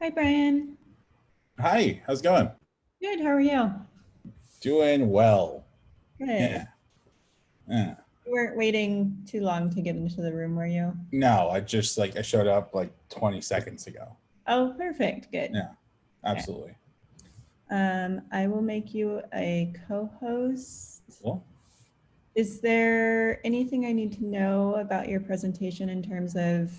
Hi, Brian. Hi, how's it going? Good. How are you? Doing well. Good. Yeah. Yeah. You weren't waiting too long to get into the room, were you? No, I just like I showed up like 20 seconds ago. Oh, perfect. Good. Yeah. Absolutely. Um, I will make you a co-host. Cool. Is there anything I need to know about your presentation in terms of,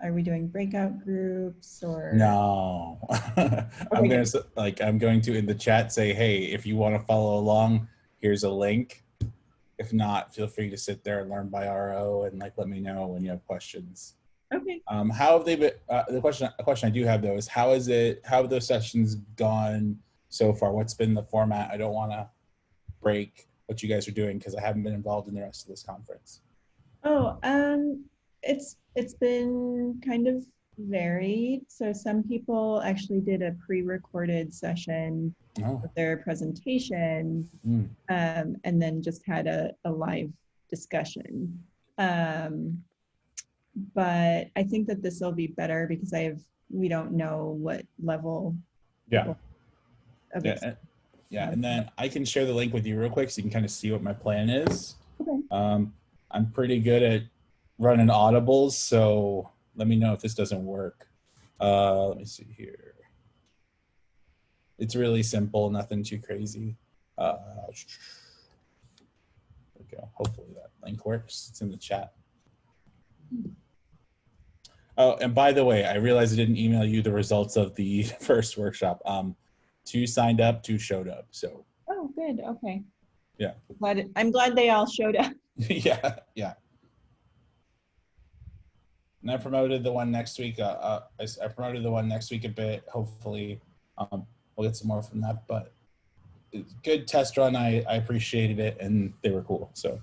are we doing breakout groups or? No. I'm Okay. gonna like I'm going to in the chat say, hey, if you want to follow along, here's a link. If not, feel free to sit there and learn by RO and like let me know when you have questions. Okay. Um, how have they been? Uh, the question, a question I do have though is how is it? How have those sessions gone so far? What's been the format? I don't want to break what you guys are doing because I haven't been involved in the rest of this conference. Oh, um, it's it's been kind of varied. So some people actually did a pre-recorded session Oh, of their presentation, Mm. um, and then just had a, a live discussion. Um, but I think that this will be better because I have we don't know what level yeah, of yeah, and- yeah. And then I can share the link with you real quick so you can kind of see what my plan is. Okay. Um, I'm pretty good at running audibles, so let me know if this doesn't work. Uh, let me see here. It's really simple, nothing too crazy. Uh, there we go. Hopefully that link works. It's in the chat. Oh, and by the way, I realized I didn't email you the results of the first workshop. Um, two signed up, two showed up. So Oh, good. Okay. Yeah. Glad I'm glad they all showed up. yeah, yeah. And I promoted the one next week. Uh, uh, I, I promoted the one next week a bit. Hopefully, um, we'll get some more from that. But good test run. I, I appreciated it, and they were cool. So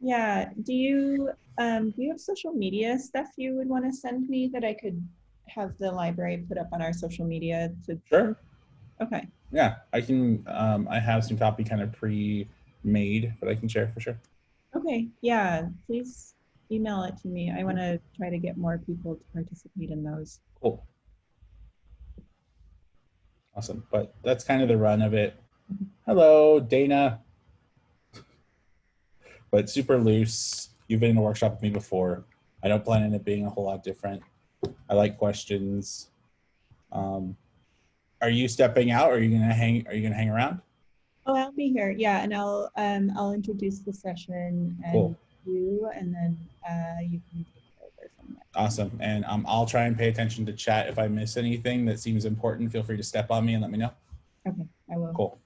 Yeah. Do you um do you have social media stuff you would want to send me that I could have the library put up on our social media to sure, okay. yeah, I can. Um, I have some copy kind of pre-made, but I can share for sure. Okay. Yeah. Please email it to me. I want to try to get more people to participate in those. Cool. Awesome. But that's kind of the run of it. Hello, Dana. But super loose. You've been in a workshop with me before. I don't plan on it being a whole lot different. I like questions. Um, are you stepping out? Or are you gonna hang? Are you gonna hang around? Oh, I'll be here. Yeah, and I'll um I'll introduce the session and Cool. You, and then uh you can take over from there. Awesome. And um, I'll try and pay attention to chat. If I miss anything that seems important, feel free to step on me and let me know. Okay, I will. Cool.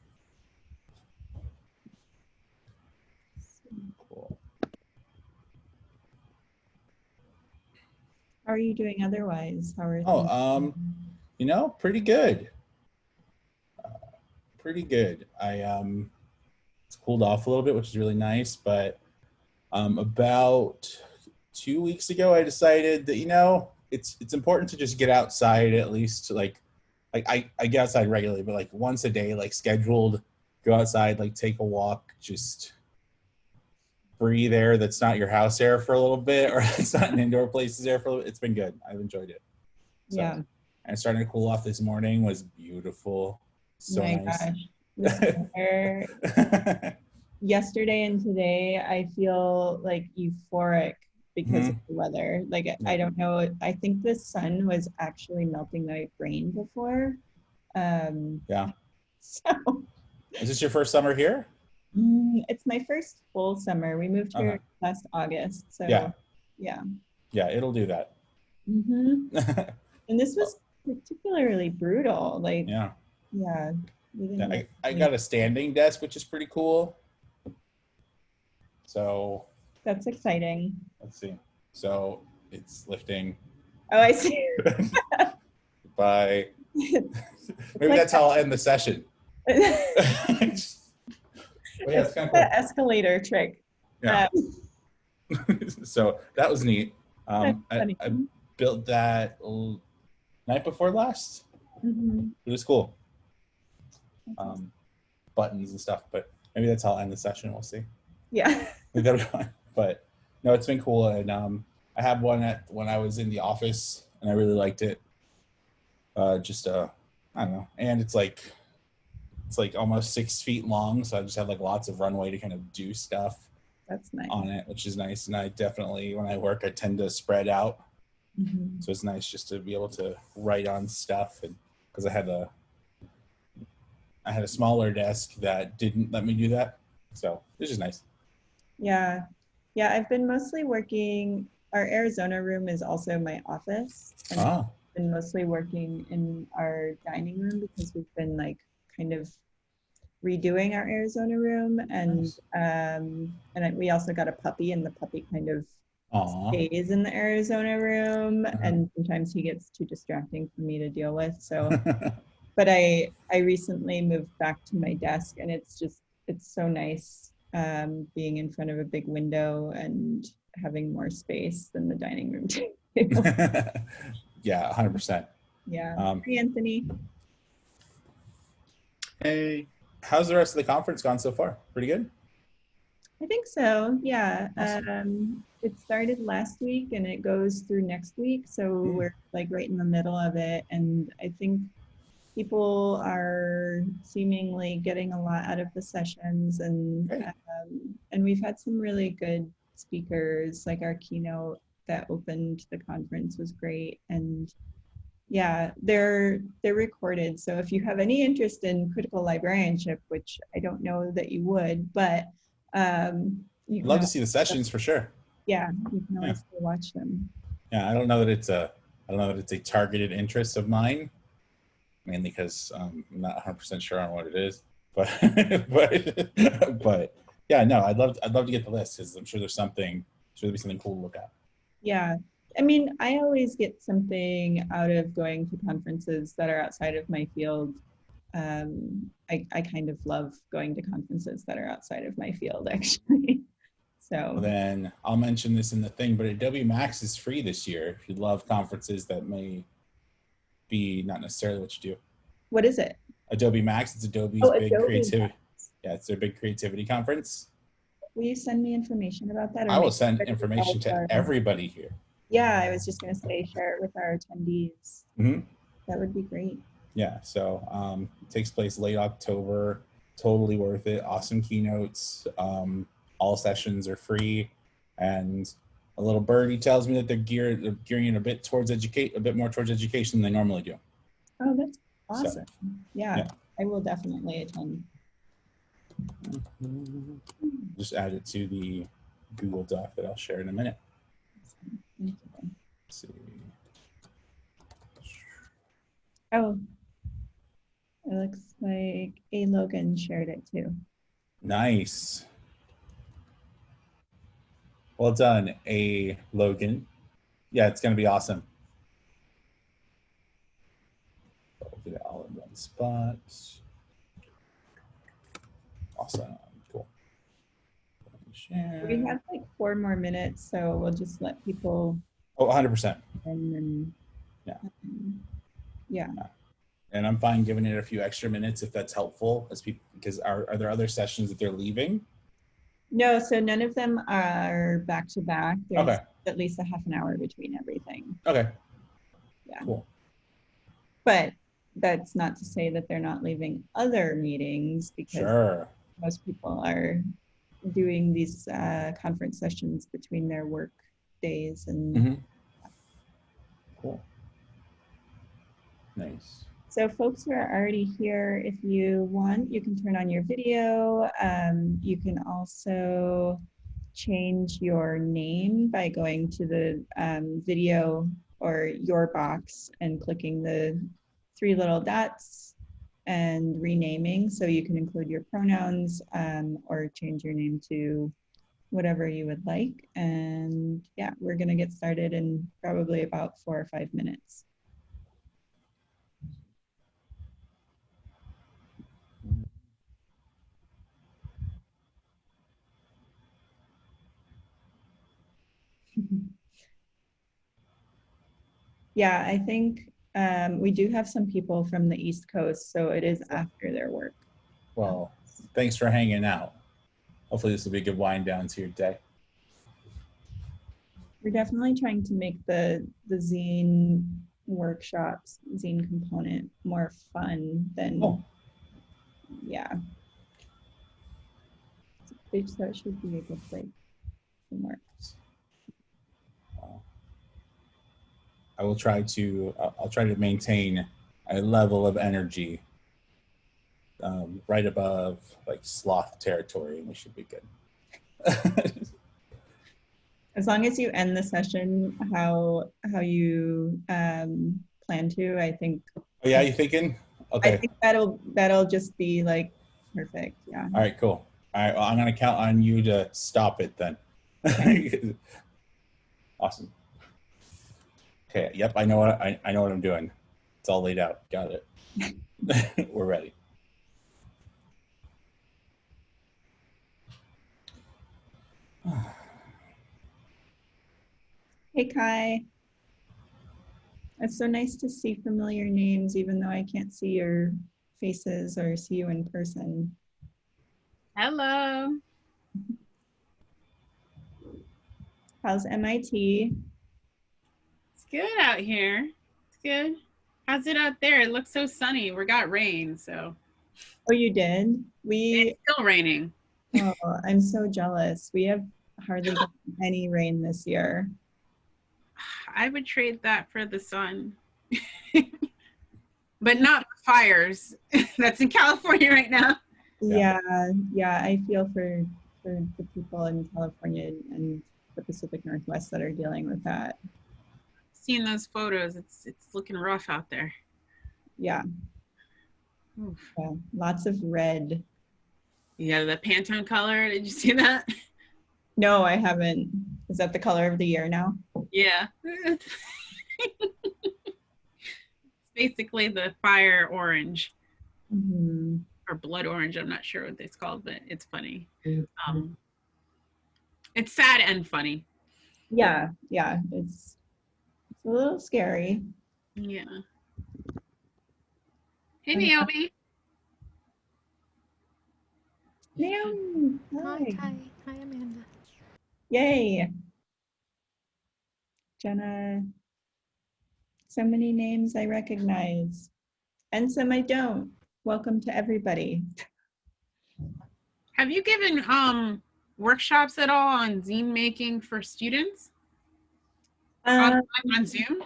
Cool. How are you doing otherwise? How are you? Oh, um. You know, pretty good. Uh, pretty good. I um, it's cooled off a little bit, which is really nice. But um, about two weeks ago, I decided that you know it's it's important to just get outside at least like like I I get outside regularly, but like once a day, like scheduled, go outside, like take a walk, just breathe air that's not your house air for a little bit, or it's not an indoor places air for a little. It's been good. I've enjoyed it. So, yeah. and starting to cool off this morning was beautiful. So My nice. gosh. Yesterday and today, I feel like euphoric because of the weather. Like I- Mm-hmm. Don't know. I think the sun was actually melting my brain before. Um, Yeah. So Is this your first summer here? mm, it's my first full summer. We moved here Uh-huh. last August. So Yeah. yeah. Yeah, it'll do that. hmm And this was particularly brutal. Like yeah. yeah. yeah I, I got a standing desk, which is pretty cool. So That's exciting. let's see. So it's lifting Oh, I see. by maybe like that's how I'll end the session. Yeah, it's kind the of escalator trick. Yeah. Um, so that was neat. Um, I. I built that night before last. Mhm. It was cool. Um, buttons and stuff, but maybe that's how I'll end the session. We'll see. yeah. We got it. But no, it's been cool. And um, I had one at when I was in the office, and I really liked it. Uh, just uh, I don't know, and it's like it's like almost six feet long, so I just have like lots of runway to kind of do stuff That's nice. on it, which is nice. And I definitely, when I work, I tend to spread out, Mhm. so it's nice just to be able to write on stuff, and because I had a I had a smaller desk that didn't let me do that, so it's just nice. Yeah. Yeah, I've been mostly working, our Arizona room is also my office. And I've Ah, been mostly working in our dining room because we've been like kind of redoing our Arizona room and Nice. um and I- we also got a puppy and the puppy kind of aw. stays in the Arizona room Uh-huh. and sometimes he gets too distracting for me to deal with. So but I I recently moved back to my desk and it's just it's so nice um, being in front of a big window and having more space than the dining room table. yeah, hundred percent. yeah. Um, Hey Anthony. Hey. how's the rest of the conference gone so far? Pretty good. I think so. Yeah. Awesome. Um, it started last week and it goes through next week. So Mm. we're like right in the middle of it. And I think people are seemingly getting a lot out of the sessions and um, and we've had some really good speakers. Like our keynote that opened the conference was great. And yeah they're they're recorded. So if you have any interest in critical librarianship which i don't know that you would but um you love to see the sessions for sure. yeah you can always go watch them. Yeah, I don't know that it's a I don't know that it's a targeted interest of mine, mainly because um, I'm not 100 percent sure on what it is. But but but yeah, no, I'd love I'd love to get the list because I'm sure there's something sure there'll be something cool to look at. Yeah. I mean, I always get something out of going to conferences that are outside of my field. Um, I, I kind of love going to conferences that are outside of my field, actually. Well, So, then I'll mention this in the thing, but Adobe Max is free this year. If you love conferences that may be not necessarily what you do. what is it? Adobe Max, it's Adobe's Oh, big Adobe creativity. Yeah, it's their big creativity conference. Will you send me information about that? I will send information to everybody here. Yeah, I was just going to say, share it with our attendees. Mhm. That would be great. Yeah, so um, it takes place late October. Totally worth it. Awesome keynotes. Um, all sessions are free, and a little birdie tells me that they're geared, they're gearing it a bit towards educate, a bit more towards education than they normally do. Oh, that's So- awesome. Yeah, yeah. I will definitely attend. Just add it to the Google Doc that I'll share in a minute. Let's see. Oh, it looks like A. Logan shared it too. Nice. Well done, A. Logan. Yeah, it's going to be awesome. I'll do it all in one spot. Awesome. Cool. Share. We have like four more minutes, so we'll just let people Oh, 100%. in and. Yeah. um, Yeah, And I'm fine giving it a few extra minutes if that's helpful as people, because are, are there other sessions that they're leaving? No, so none of them are back to back. There's Okay. at least a half an hour between everything. Okay. Yeah. Cool. But that's not to say that they're not leaving other meetings because Sure. most people are doing these uh, conference sessions between their work days and Mhm. Cool. Nice. So folks who are already here, if you want, you can turn on your video. Um, you can also change your name by going to the um, video or your box and clicking the three little dots and renaming. So you can include your pronouns um, or change your name to whatever you would like. And yeah, we're going to get started in probably about four or five minutes. Yeah, I think um, we do have some people from the East Coast, so it is after their work. Well, thanks for hanging out. Hopefully this will be a good wind down to your day. We're definitely trying to make the the zine workshops zine component more fun than Oh. yeah. So it should be a good place to work. Uh, I will try to. I'll I'll try to maintain a level of energy um, right above like sloth territory, and we should be good. As long as you end the session how how you um, plan to, I think oh yeah, you thinking? Okay. I think that'll that'll just be like perfect. Yeah. All right. Cool. All right. Well, I'm gonna count on you to stop it then. awesome. Okay. Yep. I know what I, I know what I'm doing. It's all laid out. Got it. We're ready. Hey Kai. It's so nice to see familiar names, even though I can't see your faces or see you in person. Hello. How's MIT? Good out here. It's good. How's it out there? It looks so sunny. We got rain, so Oh, you did? We, it's still raining. oh, I'm so jealous. We have hardly any rain this year. I would trade that for the sun. but not fires. That's in California right now. Yeah, Yeah. yeah, I feel for, for the people in California and the Pacific Northwest that are dealing with that. Seeing those photos, it's it's looking rough out there. Yeah, Oof. yeah, lots of red. Yeah, the Pantone color. Did you see that? No, I haven't. Is that the color of the year now? Yeah. it's basically the fire orange Mhm. or blood orange. I'm not sure what it's called, but it's funny. Mhm. Um, it's sad and funny. Yeah, yeah, it's it's a little scary. Yeah. Hey, Naomi. Naomi, Hi, hi. hi, hi, Amanda. Yay. Jenna, so many names I recognize and some I don't. Welcome to everybody. Have you given um workshops at all on zine making for students on, Um, on Zoom?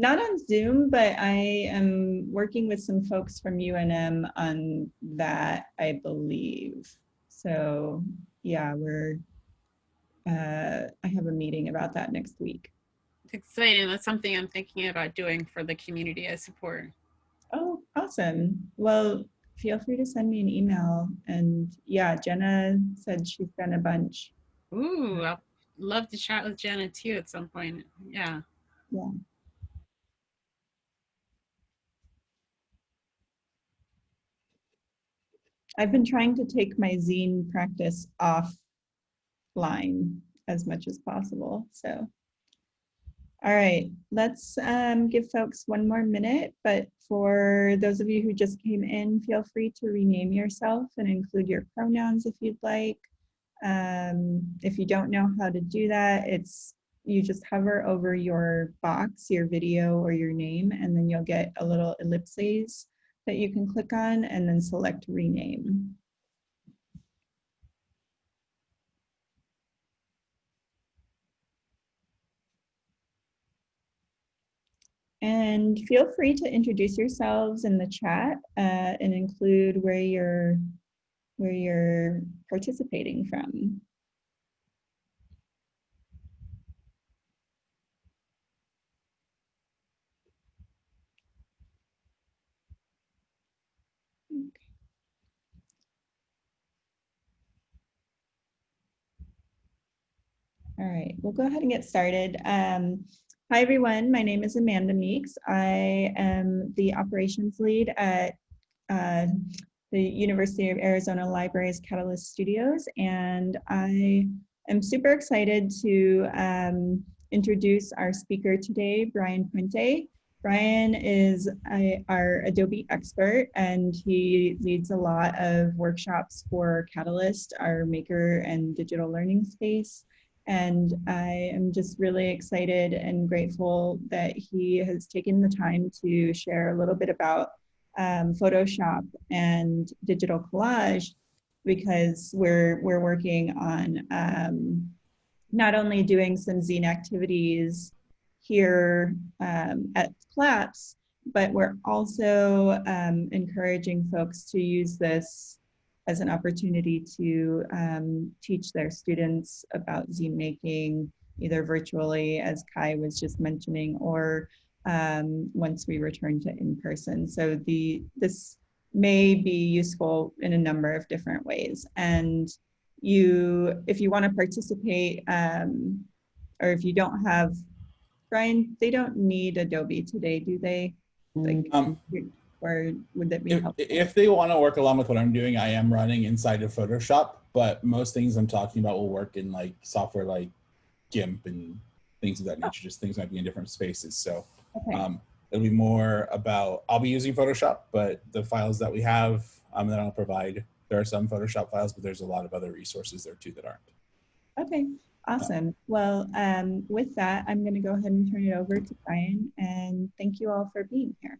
not on Zoom, but I am working with some folks from UNM on that, I believe. So yeah, we're, uh, I have a meeting about that next week. It's exciting. That's something I'm thinking about doing for the community I support. Oh, awesome. Well, feel free to send me an email. And yeah, Jenna said she's done a bunch. Ooh, I'd love to chat with Jenna too at some point. Yeah. Yeah. I've been trying to take my zine practice offline as much as possible. So, all right, let's um, give folks one more minute. But for those of you who just came in, feel free to rename yourself and include your pronouns if you'd like. Um, if you don't know how to do that, it's you just hover over your box, your video or your name, and then you'll get a little ellipses that you can click on and then select rename. And feel free to introduce yourselves in the chat uh, and include where you're where you're participating from. All right, we'll go ahead and get started. Um, hi, everyone. My name is Amanda Meeks. I am the operations lead at uh, the University of Arizona Libraries Catalyst Studios, and I am super excited to um, introduce our speaker today, Brian Puente. Brian is a, our Adobe expert, and he leads a lot of workshops for Catalyst, our maker and digital learning space. And I am just really excited and grateful that he has taken the time to share a little bit about um, Photoshop and digital collage because we're, we're working on um, not only doing some zine activities here um, at CLAPS, but we're also um, encouraging folks to use this as an opportunity to um, teach their students about zine making, either virtually, as Kai was just mentioning, or um, once we return to in-person. So the this may be useful in a number of different ways. And you, if you want to participate, um, or if you don't have, Brian, they don't need Adobe today, do they? Like, Um, or would that be If, helpful? if they want to work along with what I'm doing, I am running inside of Photoshop, but most things I'm talking about will work in like software like GIMP and things of that nature. Just things might be in different spaces. So Okay. um, it'll be more about, I'll be using Photoshop, but the files that we have um, that I'll provide, there are some Photoshop files, but there's a lot of other resources there too that aren't. Okay, awesome. Well, um, with that, I'm going to go ahead and turn it over to Brian and thank you all for being here.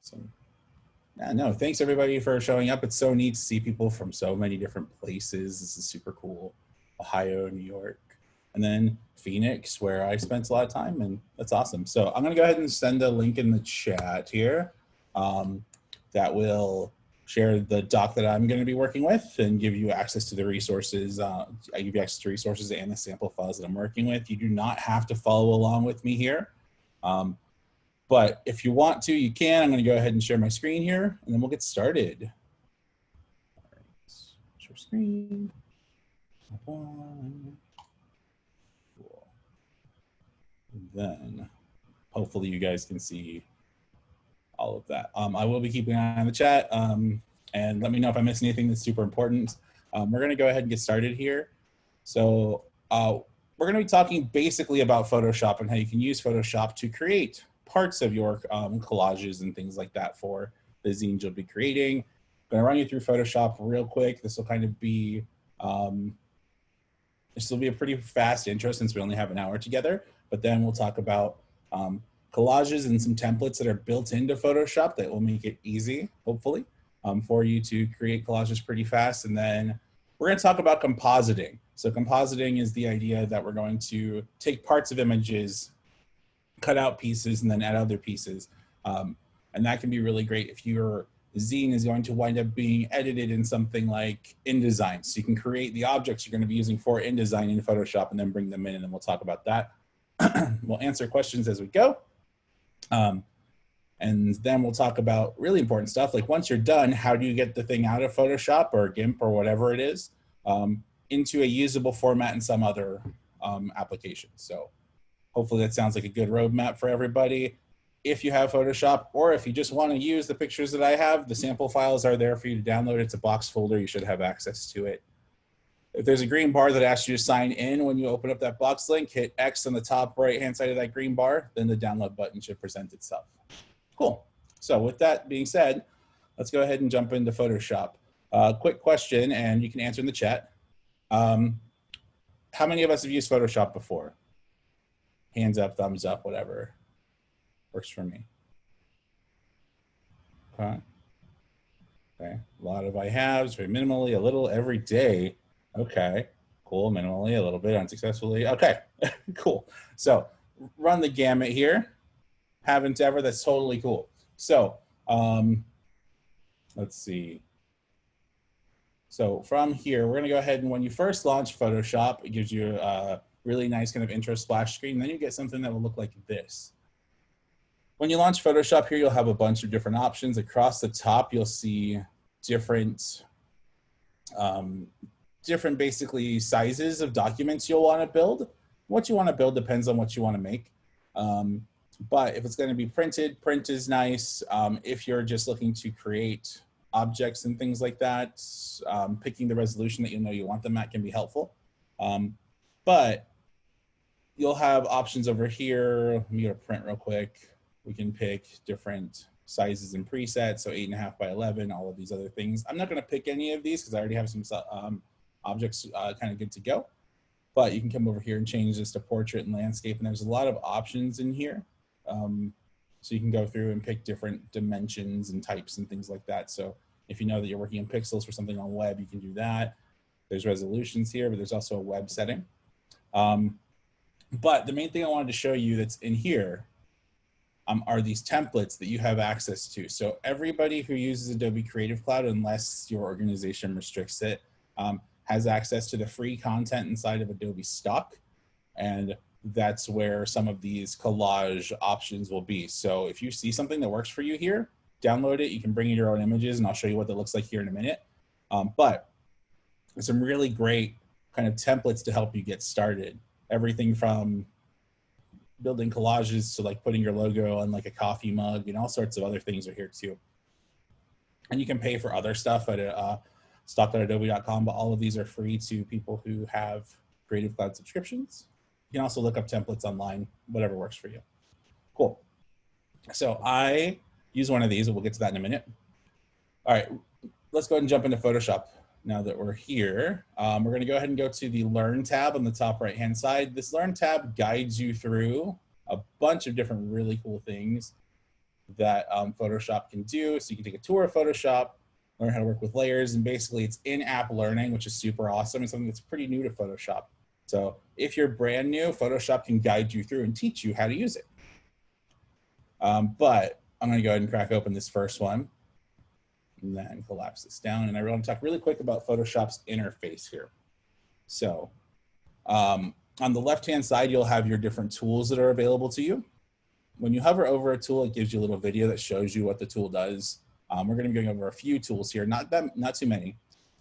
Awesome. yeah, no, thanks everybody for showing up. It's so neat to see people from so many different places. This is super cool. Ohio, New York, and then Phoenix, where I spent a lot of time, and that's awesome. So I'm gonna go ahead and send a link in the chat here um, that will share the doc that I'm gonna be working with and give you access to the resources. Uh, I give you access to resources and the sample files that I'm working with. You do not have to follow along with me here. Um, but if you want to, you can. I'm going to go ahead and share my screen here, and then we'll get started. Share screen. Then hopefully you guys can see all of that. Um, I will be keeping an eye on the chat, um, and let me know if I miss anything that's super important. Um, we're going to go ahead and get started here. So uh, we're going to be talking basically about Photoshop and how you can use Photoshop to create parts of your um, collages and things like that for the zines you'll be creating. I'm gonna run you through Photoshop real quick. This will kind of be, um, this will be a pretty fast intro since we only have an hour together, but then we'll talk about um, collages and some templates that are built into Photoshop that will make it easy, hopefully, um, for you to create collages pretty fast. And then we're gonna talk about compositing. So compositing is the idea that we're going to take parts of images cut out pieces and then add other pieces. Um, and that can be really great if your zine is going to wind up being edited in something like InDesign. So you can create the objects you're going to be using for InDesign in Photoshop and then bring them in and then we'll talk about that. we'll answer questions as we go. Um, and then we'll talk about really important stuff like once you're done, how do you get the thing out of Photoshop or GIMP or whatever it is um, into a usable format in some other um, application. So Hopefully that sounds like a good roadmap for everybody. If you have Photoshop or if you just want to use the pictures that I have, the sample files are there for you to download. It's a box folder. You should have access to it. If there's a green bar that asks you to sign in when you open up that box link, hit X on the top right hand side of that green bar, then the download button should present itself. Cool. So with that being said, let's go ahead and jump into Photoshop. Uh, quick question, and you can answer in the chat. Um, how many of us have used Photoshop before? hands up, thumbs up, whatever works for me. Okay. Okay. A lot of I haves, very minimally, a little every day. Okay. Cool. Minimally, a little bit unsuccessfully. Okay. cool. So run the gamut here. Haven't ever. That's totally cool. So um, let's see. So from here, we're going to go ahead and when you first launch Photoshop, it gives you a really nice kind of intro splash screen. Then you get something that will look like this. When you launch Photoshop here, you'll have a bunch of different options. Across the top, you'll see different, um, different basically sizes of documents you'll want to build. What you want to build depends on what you want to make. Um, but if it's going to be printed, print is nice. Um, if you're just looking to create objects and things like that, um, picking the resolution that you know you want them at can be helpful. Um, but you'll have options over here. Let me go to print real quick. We can pick different sizes and presets. So eight and a half by 11, all of these other things. I'm not gonna pick any of these because I already have some um, objects uh, kind of good to go. but you can come over here and change this to portrait and landscape. And there's a lot of options in here. Um, so you can go through and pick different dimensions and types and things like that. So if you know that you're working in pixels for something on web, you can do that. There's resolutions here, but there's also a web setting. Um, but the main thing I wanted to show you that's in here um, are these templates that you have access to. So everybody who uses Adobe Creative Cloud, unless your organization restricts it, um, has access to the free content inside of Adobe Stock. And that's where some of these collage options will be. So if you see something that works for you here, download it. You can bring in your own images and I'll show you what that looks like here in a minute. Um, but there's some really great kind of templates to help you get started. Everything from building collages to like putting your logo on like a coffee mug and all sorts of other things are here too. And you can pay for other stuff at uh, stock.adobe.com, but all of these are free to people who have Creative Cloud subscriptions. You can also look up templates online, whatever works for you. Cool. So I use one of these and we'll get to that in a minute. All right, let's go ahead and jump into Photoshop now that we're here. Um, we're gonna go ahead and go to the Learn tab on the top right-hand side. This Learn tab guides you through a bunch of different really cool things that um, Photoshop can do. So you can take a tour of Photoshop, learn how to work with layers, and basically it's in-app learning, which is super awesome and something that's pretty new to Photoshop. So if you're brand new, Photoshop can guide you through and teach you how to use it. Um, but I'm gonna go ahead and crack open this first one and then collapse this down. And I want to talk really quick about Photoshop's interface here. So um, on the left-hand side, you'll have your different tools that are available to you. When you hover over a tool, it gives you a little video that shows you what the tool does. Um, we're going to be going over a few tools here, not that, not too many,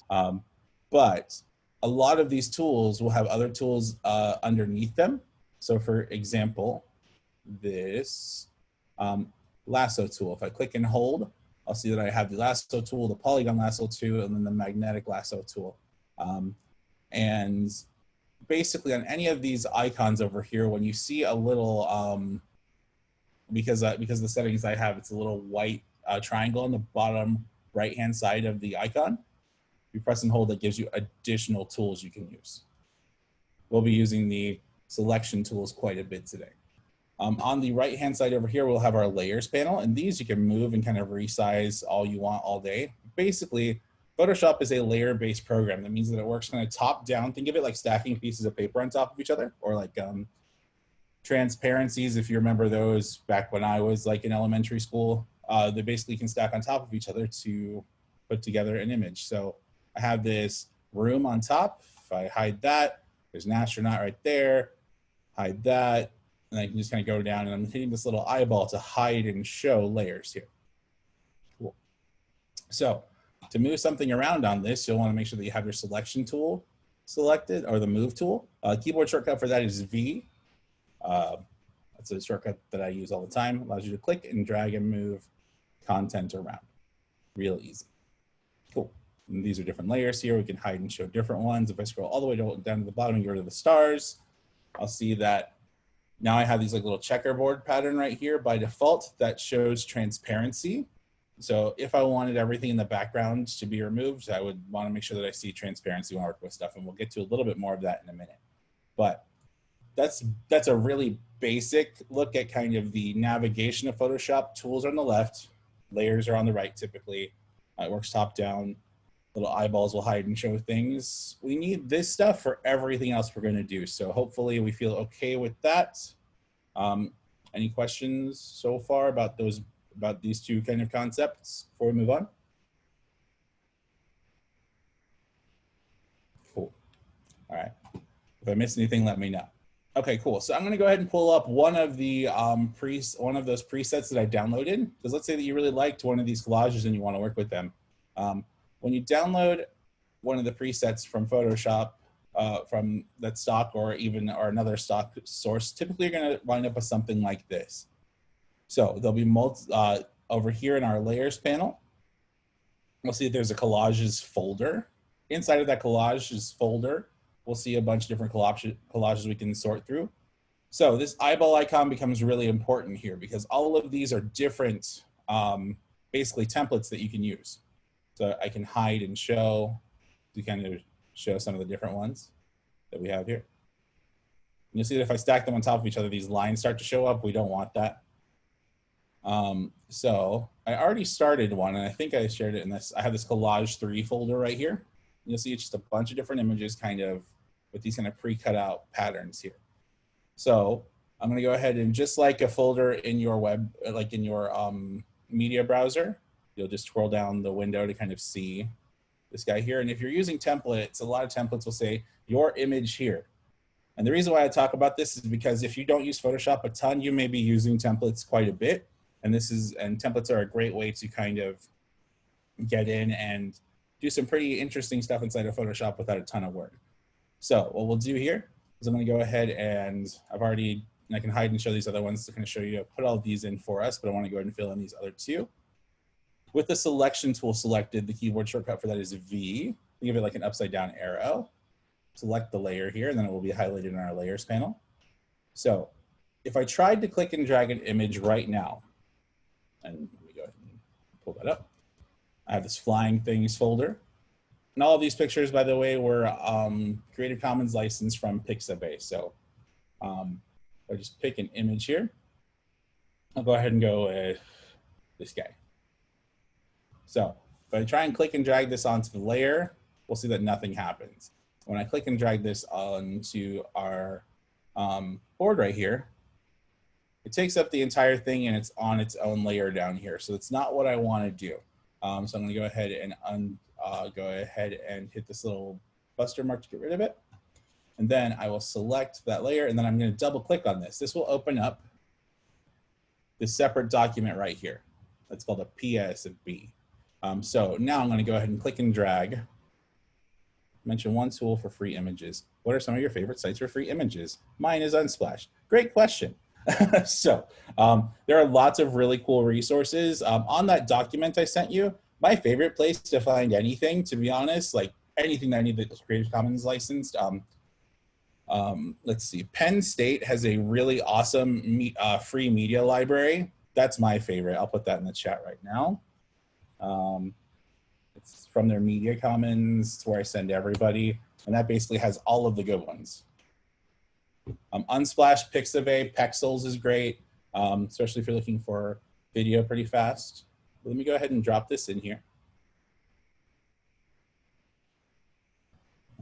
um, but a lot of these tools will have other tools uh, underneath them. So for example, this um, lasso tool, if I click and hold, I'll see that I have the lasso tool, the polygon lasso tool, and then the magnetic lasso tool. Um, and basically on any of these icons over here, when you see a little, um, because, uh, because the settings I have, it's a little white uh, triangle on the bottom right-hand side of the icon. If You press and hold, that gives you additional tools you can use. We'll be using the selection tools quite a bit today. Um, on the right hand side over here, we'll have our layers panel and these you can move and kind of resize all you want all day. Basically, Photoshop is a layer based program. That means that it works kind of top down. Think of it like stacking pieces of paper on top of each other or like um, transparencies, if you remember those back when I was like in elementary school, uh, they basically can stack on top of each other to put together an image. So I have this room on top. If I hide that, there's an astronaut right there. Hide that, and I can just kind of go down and I'm hitting this little eyeball to hide and show layers here. Cool. So to move something around on this, you'll want to make sure that you have your selection tool selected or the move tool. Uh, keyboard shortcut for that is V. Uh, that's a shortcut that I use all the time. Allows you to click and drag and move content around. Real easy. Cool. And these are different layers here. We can hide and show different ones. If I scroll all the way down to the bottom and go to the stars, I'll see that now I have these like little checkerboard pattern right here by default that shows transparency. So if I wanted everything in the background to be removed, I would want to make sure that I see transparency when I work with stuff. And we'll get to a little bit more of that in a minute. But that's, that's a really basic look at kind of the navigation of Photoshop. Tools on the left, layers are on the right typically. Uh, it works top down. Little eyeballs will hide and show things. We need this stuff for everything else we're going to do. So hopefully we feel okay with that. Um, any questions so far about those about these two kind of concepts before we move on? Cool. All right. If I miss anything, let me know. Okay, cool. So I'm going to go ahead and pull up one of the um, pre one of those presets that I downloaded. Because let's say that you really liked one of these collages and you want to work with them. Um, when you download one of the presets from Photoshop, uh, from that stock or even or another stock source, typically you're going to wind up with something like this. So there'll be multi, uh, over here in our layers panel. We'll see there's a collages folder. Inside of that collages folder, we'll see a bunch of different collage, collages we can sort through. So this eyeball icon becomes really important here because all of these are different, um, basically templates that you can use. So I can hide and show to kind of show some of the different ones that we have here. You'll see that if I stack them on top of each other, these lines start to show up. We don't want that. Um, so I already started one and I think I shared it in this. I have this collage three folder right here. You'll see it's just a bunch of different images kind of with these kind of pre-cut out patterns here. So I'm gonna go ahead and just like a folder in your web, like in your um, media browser, you'll just scroll down the window to kind of see this guy here. And if you're using templates, a lot of templates will say your image here. And the reason why I talk about this is because if you don't use Photoshop a ton, you may be using templates quite a bit. And this is, and templates are a great way to kind of get in and do some pretty interesting stuff inside of Photoshop without a ton of work. So what we'll do here is I'm gonna go ahead and I've already, and I can hide and show these other ones to kind of show you, put all these in for us, but I wanna go ahead and fill in these other two. With the selection tool selected, the keyboard shortcut for that is V. Think of it like an upside down arrow. Select the layer here, and then it will be highlighted in our layers panel. So if I tried to click and drag an image right now, and let me go ahead and pull that up. I have this flying things folder. And all of these pictures, by the way, were um, Creative Commons licensed from Pixabay. So um, I just pick an image here. I'll go ahead and go with this guy. So if I try and click and drag this onto the layer, we'll see that nothing happens. When I click and drag this onto our um, board right here, it takes up the entire thing and it's on its own layer down here. So it's not what I want to do. Um, so I'm going to go ahead and un, uh, go ahead and hit this little buster mark to get rid of it. And then I will select that layer and then I'm going to double click on this. This will open up this separate document right here. That's called a PSB. Um, so now I'm going to go ahead and click and drag. Mention one tool for free images. What are some of your favorite sites for free images? Mine is Unsplash. Great question. so um, there are lots of really cool resources. Um, on that document I sent you, my favorite place to find anything, to be honest, like anything that I need that's Creative Commons licensed. Um, um, let's see, Penn State has a really awesome me, uh, free media library. That's my favorite. I'll put that in the chat right now. Um, it's from their media commons. It's where I send everybody. And that basically has all of the good ones. Um, Unsplash, Pixabay, Pexels is great, um, especially if you're looking for video pretty fast. Let me go ahead and drop this in here.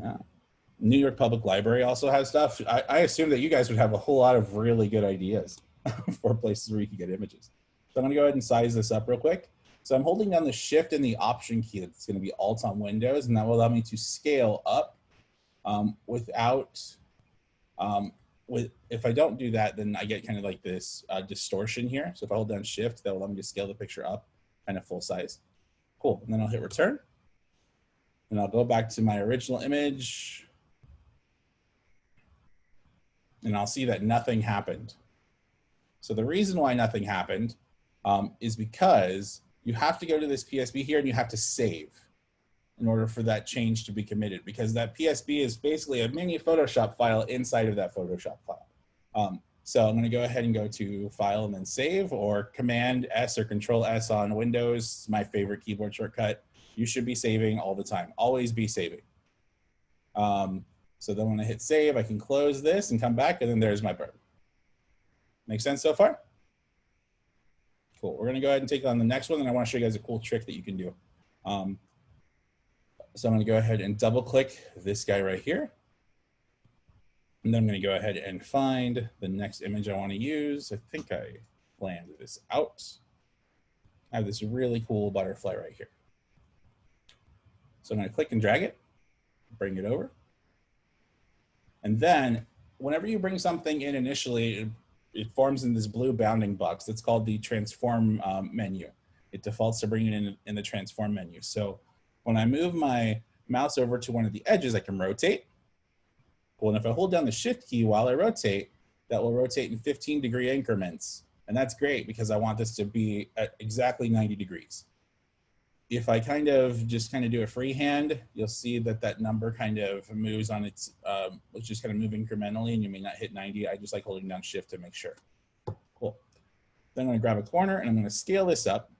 Yeah. New York Public Library also has stuff. I, I assume that you guys would have a whole lot of really good ideas for places where you can get images. So I'm gonna go ahead and size this up real quick. So I'm holding down the shift and the option key that's gonna be alt on Windows and that will allow me to scale up um, without, um, with, if I don't do that, then I get kind of like this uh, distortion here. So if I hold down shift, that will allow me to scale the picture up kind of full size. Cool, and then I'll hit return. And I'll go back to my original image. And I'll see that nothing happened. So the reason why nothing happened um, is because you have to go to this PSB here and you have to save in order for that change to be committed because that PSB is basically a mini Photoshop file inside of that Photoshop file. Um, so I'm gonna go ahead and go to file and then save or command S or control S on Windows, my favorite keyboard shortcut. You should be saving all the time, always be saving. Um, so then when I hit save, I can close this and come back and then there's my bird. Make sense so far? Cool. We're going to go ahead and take on the next one, and I want to show you guys a cool trick that you can do. Um, so I'm to go ahead and double click this guy right here. And then I'm going to go ahead and find the next image I want to use. I think I planned this out. I have this really cool butterfly right here. So I'm going to click and drag it, bring it over. And then whenever you bring something in initially, it forms in this blue bounding box. That's called the transform um, menu. It defaults to bringing it in, in the transform menu. So when I move my mouse over to one of the edges, I can rotate. Well, and if I hold down the shift key while I rotate, that will rotate in 15 degree increments. And that's great because I want this to be at exactly 90 degrees if I kind of just kind of do a freehand, you'll see that that number kind of moves on its, um, it's just kind of move incrementally and you may not hit 90. I just like holding down shift to make sure. Cool. Then I'm gonna grab a corner and I'm gonna scale this up.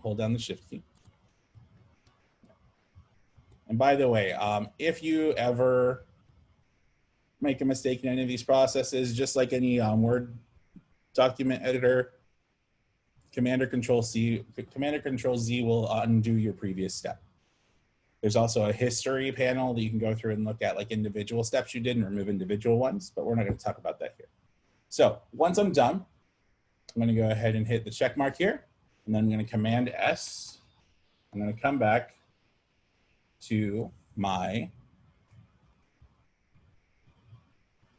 Hold down the shift key. And by the way, um, if you ever make a mistake in any of these processes, just like any um, Word document editor, Commander Control C, Commander Control Z will undo your previous step. There's also a history panel that you can go through and look at like individual steps you did and remove individual ones, but we're not going to talk about that here. So once I'm done, I'm going to go ahead and hit the check mark here, and then I'm going to Command S. I'm going to come back to my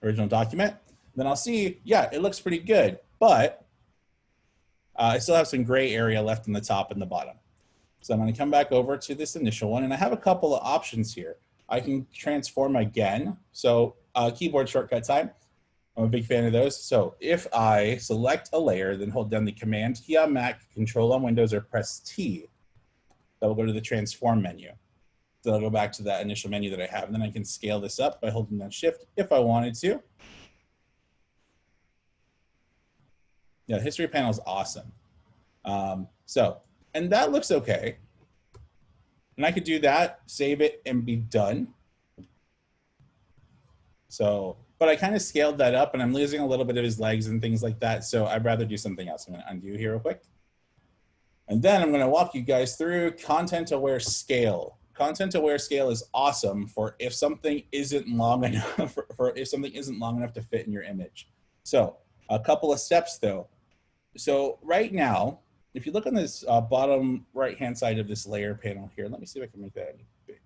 original document. Then I'll see, yeah, it looks pretty good, but uh, I still have some gray area left in the top and the bottom. So I'm to come back over to this initial one, and I have a couple of options here. I can transform again. So uh, keyboard shortcut time. I'm a big fan of those. So if I select a layer, then hold down the Command key on Mac, Control on Windows, or press T, that will go to the transform menu. So I'll go back to that initial menu that I have. And then I can scale this up by holding down Shift if I wanted to. Yeah, history panel is awesome. Um, so, and that looks okay. And I could do that, save it, and be done. So, but I kind of scaled that up and I'm losing a little bit of his legs and things like that. So I'd rather do something else. I'm gonna undo here real quick. And then I'm gonna walk you guys through content aware scale content aware scale is awesome for if something isn't long enough for, for, if something isn't long enough to fit in your image. So a couple of steps though. So right now, if you look on this uh, bottom right hand side of this layer panel here, let me see if I can make that any bigger.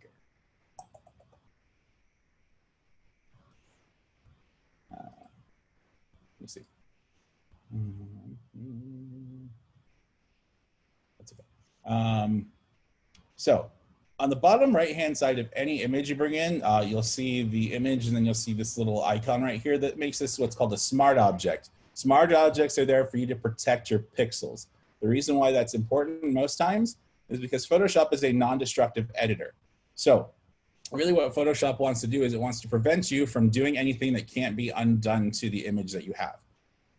Uh, let me see. Mm -hmm. That's okay. Um, so on the bottom right hand side of any image you bring in, uh, you'll see the image and then you'll see this little icon right here that makes this what's called a smart object. Smart objects are there for you to protect your pixels. The reason why that's important most times is because Photoshop is a non-destructive editor. So really what Photoshop wants to do is it wants to prevent you from doing anything that can't be undone to the image that you have.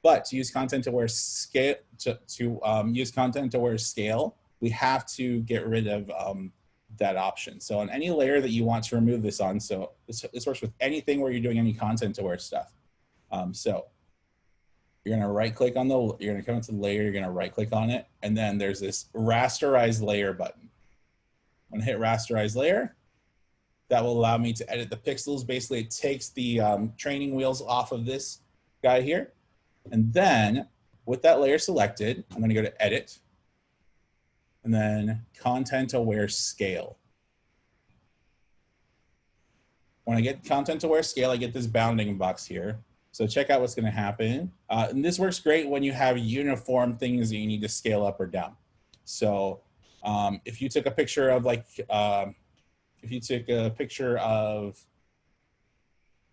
But to use content aware scale, to, to um, use content aware scale, we have to get rid of um, that option. So on any layer that you want to remove this on, so this, this works with anything where you're doing any content aware stuff. Um, so you're gonna right click on the, you're gonna come into the layer, you're gonna right click on it, and then there's this rasterize layer button. I'm gonna hit rasterize layer. That will allow me to edit the pixels. Basically, it takes the um, training wheels off of this guy here. And then with that layer selected, I'm gonna go to edit, and then content aware scale. When I get content aware scale, I get this bounding box here. So check out what's gonna happen. Uh, and this works great when you have uniform things that you need to scale up or down. So um, if you took a picture of like, uh, if you took a picture of,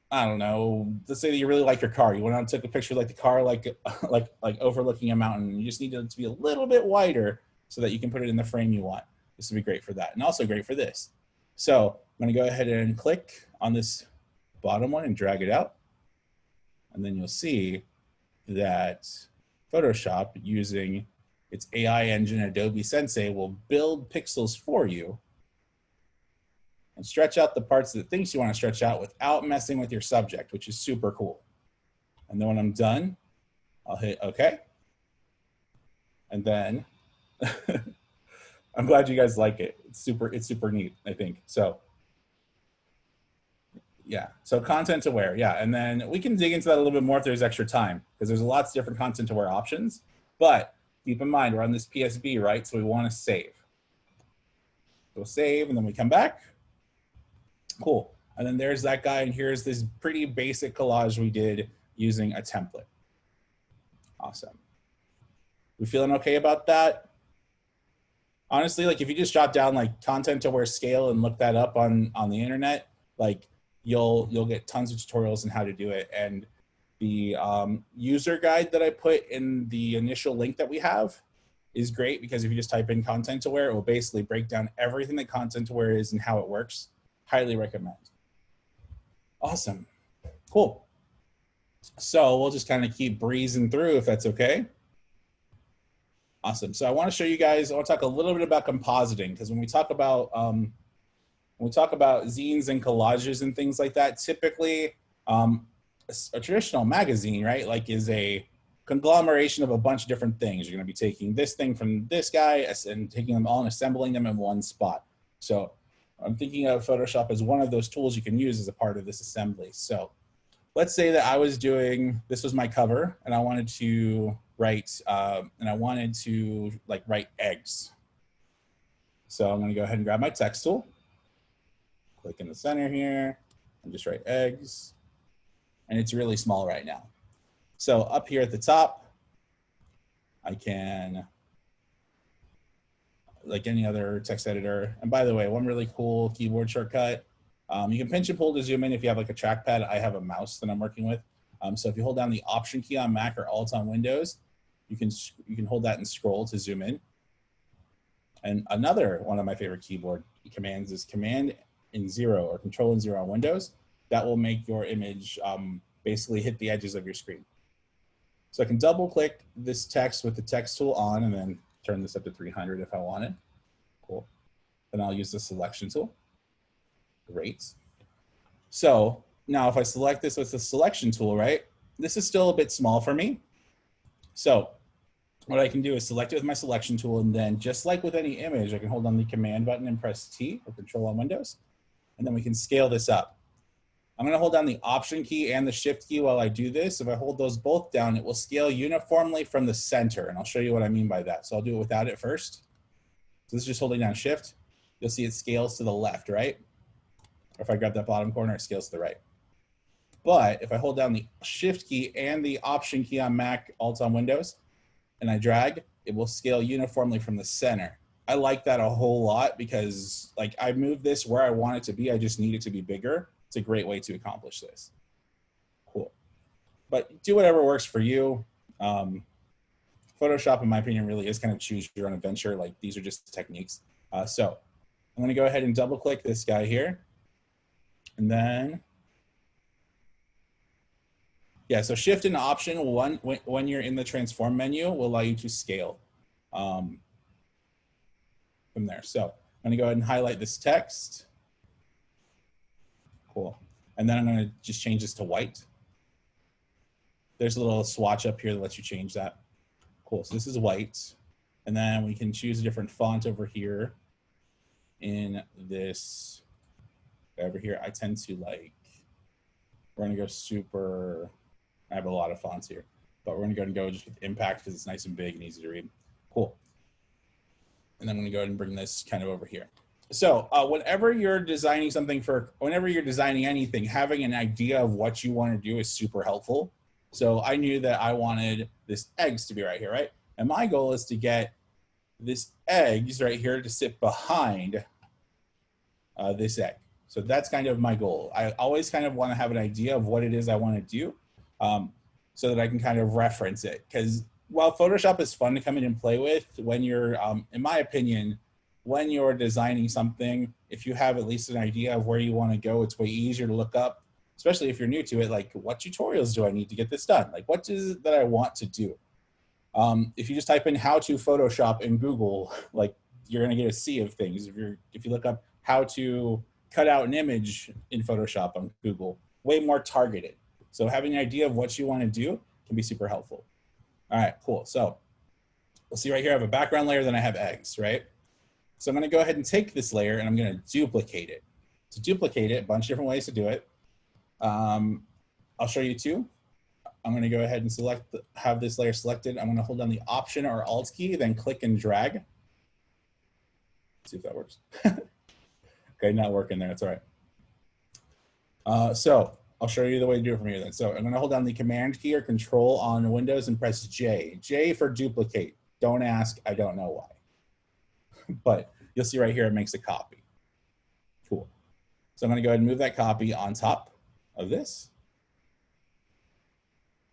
I don't know, let's say that you really like your car. You went out and took a picture like the car, like, like, like overlooking a mountain. You just need it to be a little bit wider so that you can put it in the frame you want. This would be great for that and also great for this. So I'm gonna go ahead and click on this bottom one and drag it out. And then you'll see that Photoshop using its AI engine Adobe Sensei will build pixels for you and stretch out the parts that it thinks you want to stretch out without messing with your subject, which is super cool. And then when I'm done, I'll hit OK. And then I'm glad you guys like it. It's super, it's super neat, I think. So yeah, so content aware, yeah. And then we can dig into that a little bit more if there's extra time because there's lots of different content aware options. But keep in mind, we're on this PSB, right? So we want to save. So save and then we come back. Cool. And then there's that guy and here's this pretty basic collage we did using a template. Awesome. We feeling okay about that? Honestly, like if you just jot down like content aware scale and look that up on on the internet, like you'll you'll get tons of tutorials on how to do it. And the um, user guide that I put in the initial link that we have is great because if you just type in content aware, it will basically break down everything that content aware is and how it works. Highly recommend. Awesome. Cool. So we'll just kind of keep breezing through if that's okay. Awesome. So I want to show you guys, I want to talk a little bit about compositing because when we talk about um, when we talk about zines and collages and things like that, typically um, a, a traditional magazine, right, like is a conglomeration of a bunch of different things. You're going to be taking this thing from this guy and taking them all and assembling them in one spot. So I'm thinking of Photoshop as one of those tools you can use as a part of this assembly. So let's say that I was doing, this was my cover and I wanted to write, um, and I wanted to like write eggs. So I'm going to go ahead and grab my text tool, click in the center here and just write eggs. And it's really small right now. So up here at the top, I can, like any other text editor. And by the way, one really cool keyboard shortcut, um, you can pinch and pull to zoom in if you have like a trackpad. I have a mouse that I'm working with. Um, so if you hold down the Option key on Mac or Alt on Windows, you can you can hold that and scroll to zoom in. And another one of my favorite keyboard commands is Command in zero or Control in zero on Windows. That will make your image um, basically hit the edges of your screen. So I can double click this text with the text tool on and then turn this up to 300 if I wanted. Cool. Then I'll use the selection tool. Great. So now if I select this with the selection tool, right, this is still a bit small for me. So what I can do is select it with my selection tool and then just like with any image, I can hold on the command button and press T or control on Windows. And then we can scale this up. I'm gonna hold down the option key and the shift key while I do this. If I hold those both down, it will scale uniformly from the center. And I'll show you what I mean by that. So I'll do it without it first. So this is just holding down shift. You'll see it scales to the left, right? Or if I grab that bottom corner, it scales to the right. But if I hold down the shift key and the option key on Mac, Alt on Windows, and I drag, it will scale uniformly from the center. I like that a whole lot because like I moved this where I want it to be. I just need it to be bigger. It's a great way to accomplish this. Cool. But do whatever works for you. Um, Photoshop, in my opinion, really is kind of choose your own adventure. Like these are just techniques. Uh, so I'm going to go ahead and double click this guy here. And then, yeah, so shift and option one when, when you're in the transform menu will allow you to scale um, from there. So I'm to go ahead and highlight this text. Cool. And then I'm to just change this to white. There's a little swatch up here that lets you change that. Cool. So this is white. And then we can choose a different font over here in this over here. I tend to like, we're to go super, I have a lot of fonts here, but we're to go and go just with impact because it's nice and big and easy to read. Cool. And then I'm to go ahead and bring this kind of over here. So uh, whenever you're designing something for, whenever you're designing anything, having an idea of what you want to do is super helpful. So I knew that I wanted this eggs to be right here, right? And my goal is to get this eggs right here to sit behind uh, this egg. So that's kind of my goal. I always kind of want to have an idea of what it is I want to do um, so that I can kind of reference it. Because while Photoshop is fun to come in and play with, when you're, um, in my opinion, when you're designing something, if you have at least an idea of where you want to go, it's way easier to look up, especially if you're new to it. Like, what tutorials do I need to get this done? Like, what is it that I want to do? Um, if you just type in how to Photoshop in Google, like you're going to get a sea of things. If you're, if you look up how to cut out an image in Photoshop on Google, way more targeted. So having an idea of what you want to do can be super helpful. All right, cool. So we'll see right here, I have a background layer, then I have eggs, right? So I'm gonna go ahead and take this layer and I'm gonna duplicate it. To duplicate it, a bunch of different ways to do it. Um, I'll show you two. I'm gonna go ahead and select, the, have this layer selected. I'm gonna hold down the Option or Alt key, then click and drag. see if that works. okay, not working there, that's all right. Uh, so I'll show you the way to do it from here then. So I'm gonna hold down the Command key or Control on Windows and press J. J for duplicate. Don't ask, I don't know why. but you'll see right here, it makes a copy. Cool. So I'm gonna go ahead and move that copy on top of this.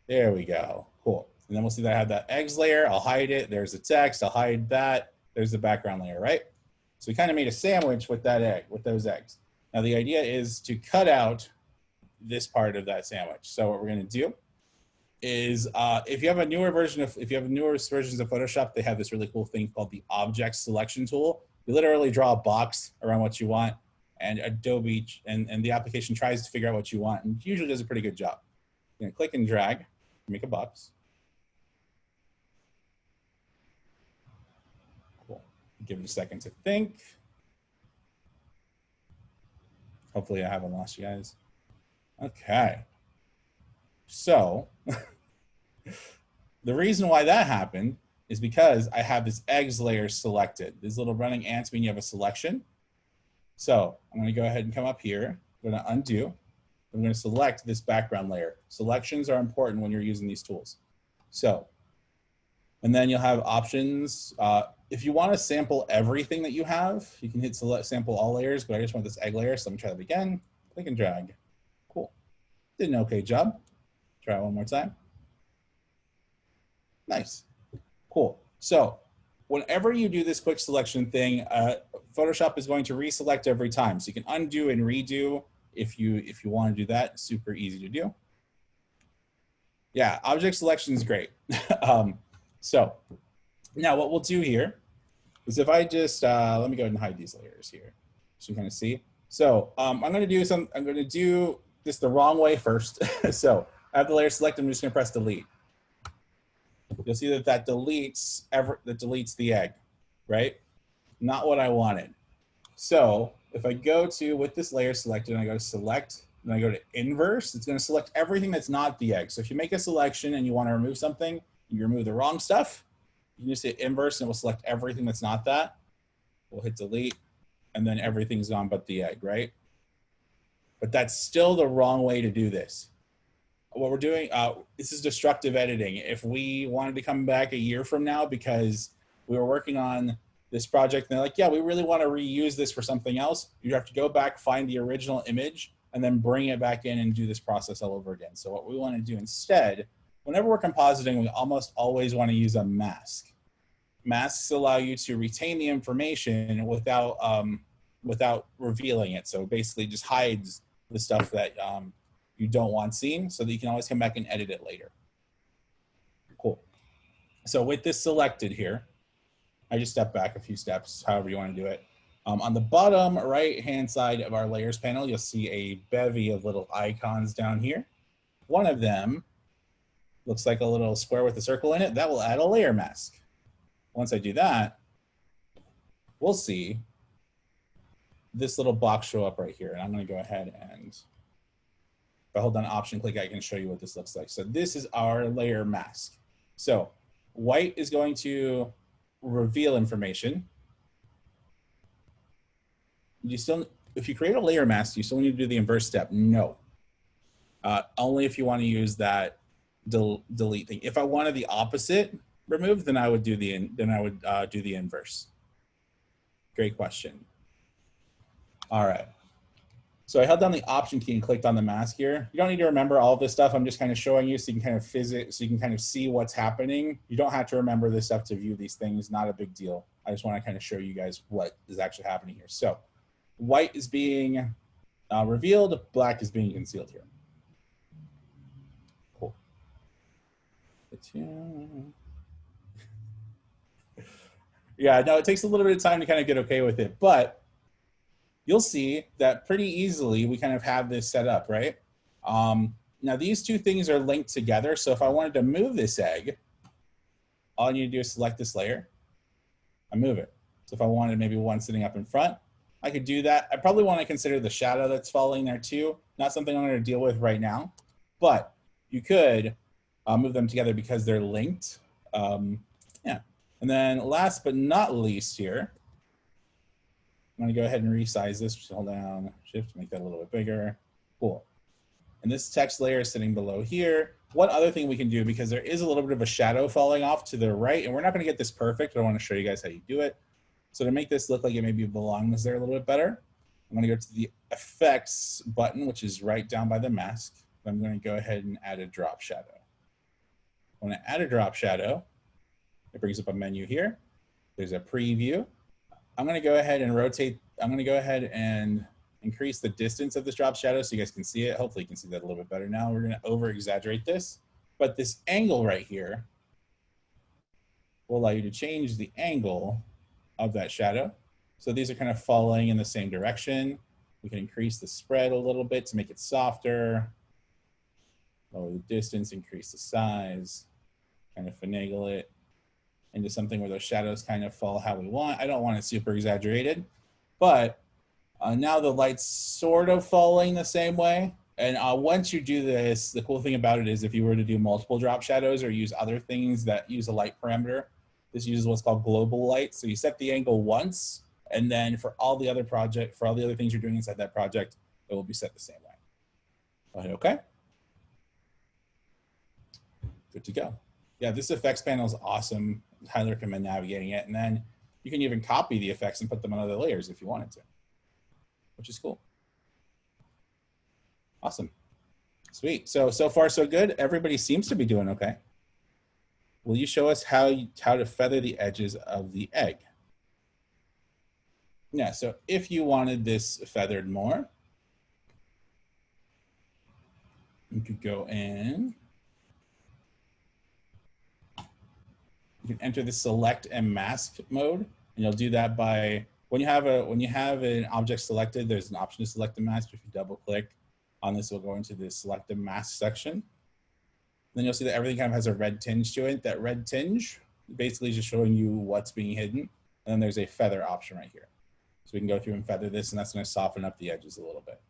There we go, cool. And then we'll see that I have that eggs layer, I'll hide it, there's the text, I'll hide that, there's the background layer, right? So we kind of made a sandwich with that egg, with those eggs. Now the idea is to cut out this part of that sandwich. So what we're gonna do is uh, if you have a newer version of, if you have newer versions of Photoshop, they have this really cool thing called the object selection tool. You literally draw a box around what you want and Adobe and, and the application tries to figure out what you want and usually does a pretty good job. You're click and drag, make a box. Cool. Give it a second to think. Hopefully I haven't lost you guys. Okay. So the reason why that happened is because I have this eggs layer selected. These little running ants mean you have a selection. So I'm gonna go ahead and come up here. I'm gonna undo. I'm gonna select this background layer. Selections are important when you're using these tools. So, and then you'll have options. Uh, if you wanna sample everything that you have, you can hit select sample all layers, but I just want this egg layer. So let me try that again. Click and drag. Did an okay job. Try one more time. Nice. Cool. So whenever you do this quick selection thing, uh, Photoshop is going to reselect every time. So you can undo and redo if you if you want to do that. Super easy to do. Yeah, object selection is great. um, so now what we'll do here is if I just, uh, let me go ahead and hide these layers here so you kind of see. So um, I'm going to do some, I'm going to do this the wrong way first. so I have the layer selected. I'm just going to press delete you'll see that that deletes ever that deletes the egg, right? Not what I wanted. So if I go to with this layer selected and I go to select and I go to inverse, it's going to select everything that's not the egg. So if you make a selection and you want to remove something, you remove the wrong stuff, you just hit inverse and it will select everything that's not that. We'll hit delete and then everything's gone but the egg, right? But that's still the wrong way to do this what we're doing, uh, this is destructive editing. If we wanted to come back a year from now because we were working on this project and they're like, yeah, we really want to reuse this for something else, you have to go back, find the original image, and then bring it back in and do this process all over again. So what we want to do instead, whenever we're compositing, we almost always want to use a mask. Masks allow you to retain the information without um, without revealing it. So basically just hides the stuff that um, you don't want seen so that you can always come back and edit it later. Cool. So with this selected here, I just step back a few steps, however you want to do it. Um, on the bottom right hand side of our layers panel, you'll see a bevy of little icons down here. One of them looks like a little square with a circle in it. That will add a layer mask. Once I do that, we'll see this little box show up right here. And I'm going to go ahead and if I hold down option click, I can show you what this looks like. So this is our layer mask. So white is going to reveal information. You still, if you create a layer mask, you still need to do the inverse step. No. Uh, only if you want to use that del delete thing. If I wanted the opposite removed, then I would do the then I would uh, do the inverse. Great question. All right. So I held down the option key and clicked on the mask here. You don't need to remember all this stuff. I'm just kind of showing you so you can kind of physic, so you can kind of see what's happening. You don't have to remember this stuff to view these things. Not a big deal. I just want to kind of show you guys what is actually happening here. So white is being uh, revealed, black is being concealed here. Cool. Yeah, no, it takes a little bit of time to kind of get okay with it, but you'll see that pretty easily we kind of have this set up, right? Um, now these two things are linked together. So if I wanted to move this egg, all I need to do is select this layer I move it. So if I wanted maybe one sitting up in front, I could do that. I probably want to consider the shadow that's falling there too. Not something I'm going to deal with right now, but you could uh, move them together because they're linked. Um, yeah. And then last but not least here, I'm going to go ahead and resize this. Hold down shift, make that a little bit bigger. Cool. And this text layer is sitting below here. One other thing we can do, because there is a little bit of a shadow falling off to the right, and we're not going to get this perfect, but I want to show you guys how you do it. So to make this look like it maybe belongs there a little bit better, I'm going to go to the effects button, which is right down by the mask. I'm going to go ahead and add a drop shadow. When I add a drop shadow, it brings up a menu here. There's a preview. I'm going to go ahead and rotate. I'm going to go ahead and increase the distance of this drop shadow so you guys can see it. Hopefully you can see that a little bit better now. We're going to over exaggerate this, but this angle right here will allow you to change the angle of that shadow. So these are kind of falling in the same direction. We can increase the spread a little bit to make it softer. Lower the distance, increase the size, kind of finagle it into something where those shadows kind of fall how we want. I don't want it super exaggerated, but uh, now the light's sort of falling the same way. And uh, once you do this, the cool thing about it is if you were to do multiple drop shadows or use other things that use a light parameter, this uses what's called global light. So you set the angle once, and then for all the other project, for all the other things you're doing inside that project, it will be set the same way. Okay? Good to go. Yeah, this effects panel is awesome. Highly recommend navigating it. And then you can even copy the effects and put them on other layers if you wanted to, which is cool. Awesome. Sweet. So, so far so good. Everybody seems to be doing okay. Will you show us how, you, how to feather the edges of the egg? Yeah, so if you wanted this feathered more, you could go in. You can enter the select and mask mode, and you'll do that by when you have a when you have an object selected. There's an option to select a mask. If you double click on this, we'll go into the select a mask section. Then you'll see that everything kind of has a red tinge to it. That red tinge basically just showing you what's being hidden. And then there's a feather option right here. So we can go through and feather this, and that's going to soften up the edges a little bit.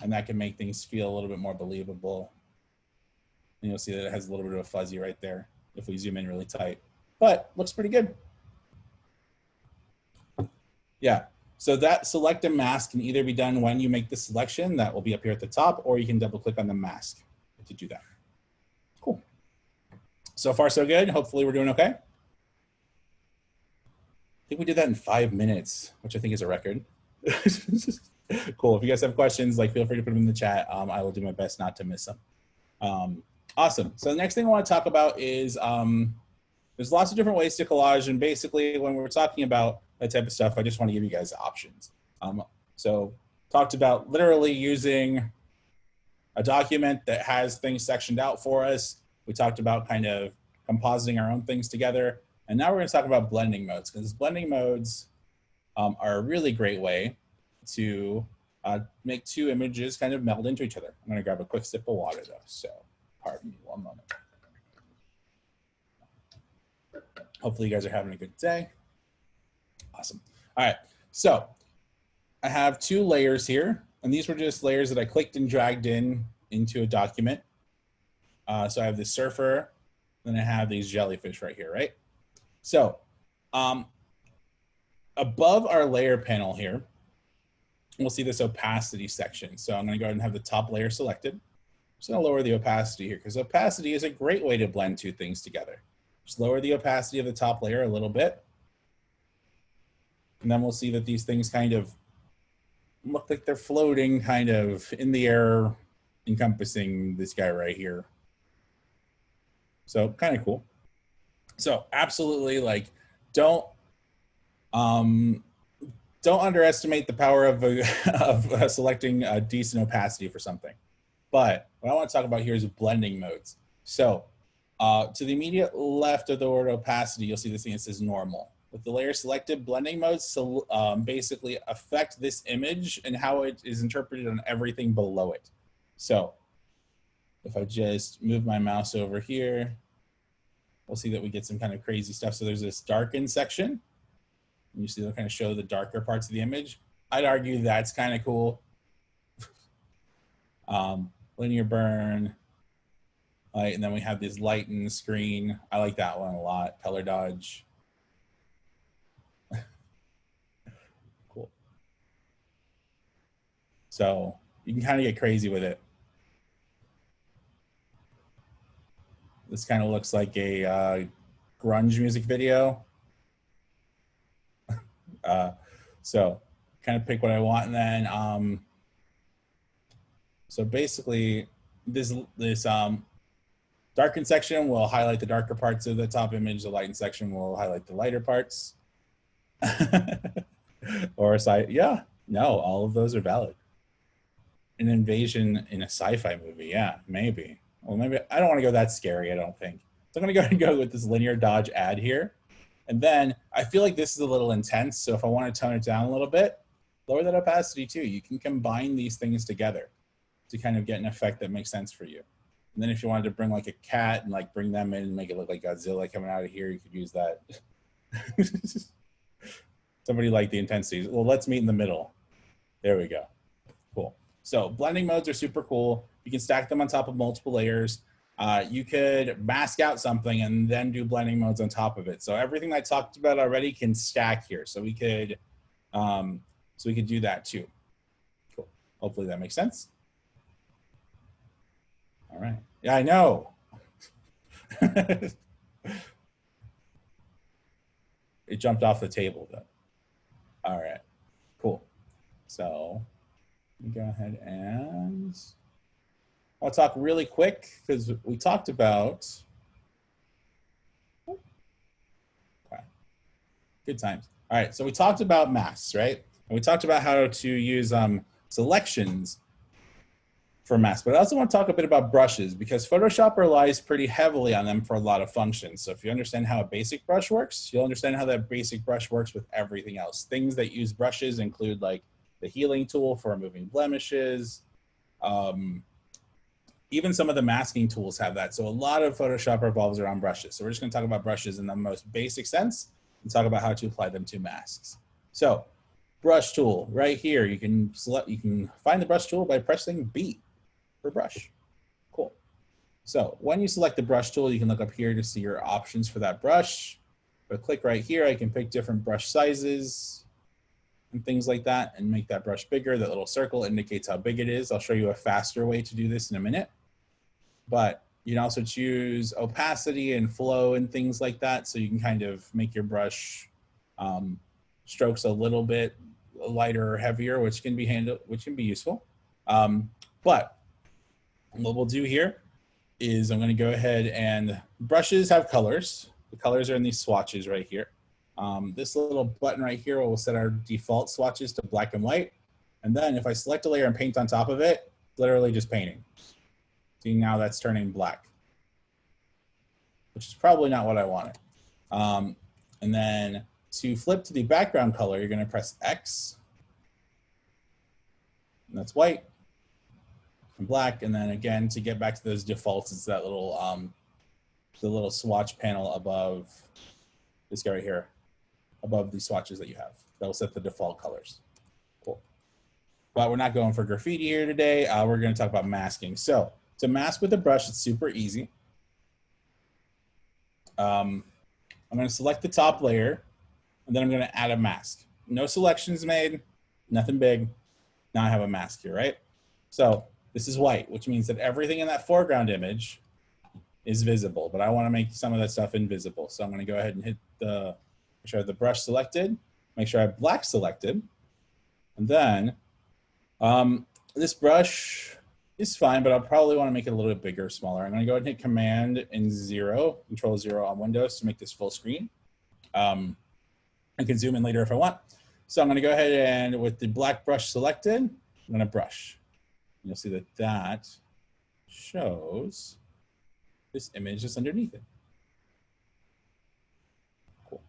And that can make things feel a little bit more believable. And you'll see that it has a little bit of a fuzzy right there if we zoom in really tight. But looks pretty good. Yeah, so that select a mask can either be done when you make the selection, that will be up here at the top, or you can double click on the mask to do that. Cool. So far so good. Hopefully we're doing okay. I think we did that in five minutes, which I think is a record. cool. If you guys have questions, like feel free to put them in the chat. Um, I will do my best not to miss them. Um, awesome. So the next thing I want to talk about is um, there's lots of different ways to collage. And basically when we're talking about that type of stuff, I just want to give you guys options. Um, so talked about literally using a document that has things sectioned out for us. We talked about kind of compositing our own things together. And now we're going to talk about blending modes because blending modes um, are a really great way to uh, make two images kind of meld into each other. I'm going to grab a quick sip of water though, so pardon me one moment. Hopefully you guys are having a good day. Awesome. All right, so I have two layers here, and these were just layers that I clicked and dragged in into a document. Uh, so I have the surfer, then I have these jellyfish right here, right? So um, above our layer panel here, we'll see this opacity section. So I'm gonna go ahead and have the top layer selected. Just gonna lower the opacity here because opacity is a great way to blend two things together. Just lower the opacity of the top layer a little bit. And then we'll see that these things kind of look like they're floating kind of in the air, encompassing this guy right here. So kind of cool. So absolutely like don't um, don't underestimate the power of, a, of uh, selecting a decent opacity for something. But what I want to talk about here is blending modes. So uh, to the immediate left of the word opacity, you'll see this thing that says normal. With the layer selected, blending modes so, um, basically affect this image and how it is interpreted on everything below it. So if I just move my mouse over here, we'll see that we get some kind of crazy stuff. So there's this darken section. And you see they'll kind of show the darker parts of the image. I'd argue that's kind of cool. um, linear burn. Right, and then we have this lighten screen. I like that one a lot. Color dodge. cool. So you can kind of get crazy with it. This kind of looks like a uh, grunge music video. uh, so kind of pick what I want and then um, so basically this this um, darken section will highlight the darker parts of the top image. The lighten section will highlight the lighter parts. or a sci yeah, no, all of those are valid. An invasion in a sci-fi movie, yeah, maybe. Well, maybe I don't want to go that scary. I don't think. So I'm going to go and go with this linear dodge add here. And then I feel like this is a little intense. So if I want to tone it down a little bit, lower that opacity too. You can combine these things together to kind of get an effect that makes sense for you. And then if you wanted to bring like a cat and like bring them in and make it look like Godzilla coming out of here, you could use that. Somebody like the intensity. Well, let's meet in the middle. There we go. Cool. So blending modes are super cool. You can stack them on top of multiple layers. Uh, you could mask out something and then do blending modes on top of it. So everything I talked about already can stack here. So we could, um, so we could do that too. Cool. Hopefully that makes sense. All right. Yeah, I know. it jumped off the table though. All right, cool. So go ahead and I'll talk really quick because we talked about good times. All right, so we talked about masks, right? And we talked about how to use um, selections for masks, but I also want to talk a bit about brushes because Photoshop relies pretty heavily on them for a lot of functions. So if you understand how a basic brush works, you'll understand how that basic brush works with everything else. Things that use brushes include like the healing tool for removing blemishes. Um, even some of the masking tools have that. So a lot of Photoshop revolves around brushes. So we're just gonna talk about brushes in the most basic sense and talk about how to apply them to masks. So brush tool right here, you can select, you can find the brush tool by pressing B brush. Cool. So when you select the brush tool, you can look up here to see your options for that brush. But click right here, I can pick different brush sizes and things like that and make that brush bigger. That little circle indicates how big it is. I'll show you a faster way to do this in a minute. But you can also choose opacity and flow and things like that. So you can kind of make your brush um, strokes a little bit lighter or heavier, which can be handled, which can be useful. Um, but what we'll do here is I'm going to go ahead and brushes have colors. The colors are in these swatches right here. Um, this little button right here will set our default swatches to black and white. And then if I select a layer and paint on top of it, literally just painting. See now that's turning black, which is probably not what I wanted. Um, and then to flip to the background color, you're going to press X. And that's white black. And then again, to get back to those defaults, it's that little, um, the little swatch panel above this guy right here, above the swatches that you have. That'll set the default colors. Cool. But we're not going for graffiti here today. Uh, we're going to talk about masking. So to mask with a brush, it's super easy. Um, I'm going to select the top layer, and then I'm going to add a mask. No selections made, nothing big. Now I have a mask here, right? So this is white, which means that everything in that foreground image is visible, but I want to make some of that stuff invisible. So I'm going to go ahead and hit the, make sure I have the brush selected, make sure I have black selected. And then um, this brush is fine, but I'll probably want to make it a little bit bigger, smaller. I'm going to go ahead and hit Command and zero, Control zero on Windows to make this full screen. Um, I can zoom in later if I want. So I'm going to go ahead and with the black brush selected, I'm going to brush you'll see that that shows this image that's underneath it. Cool.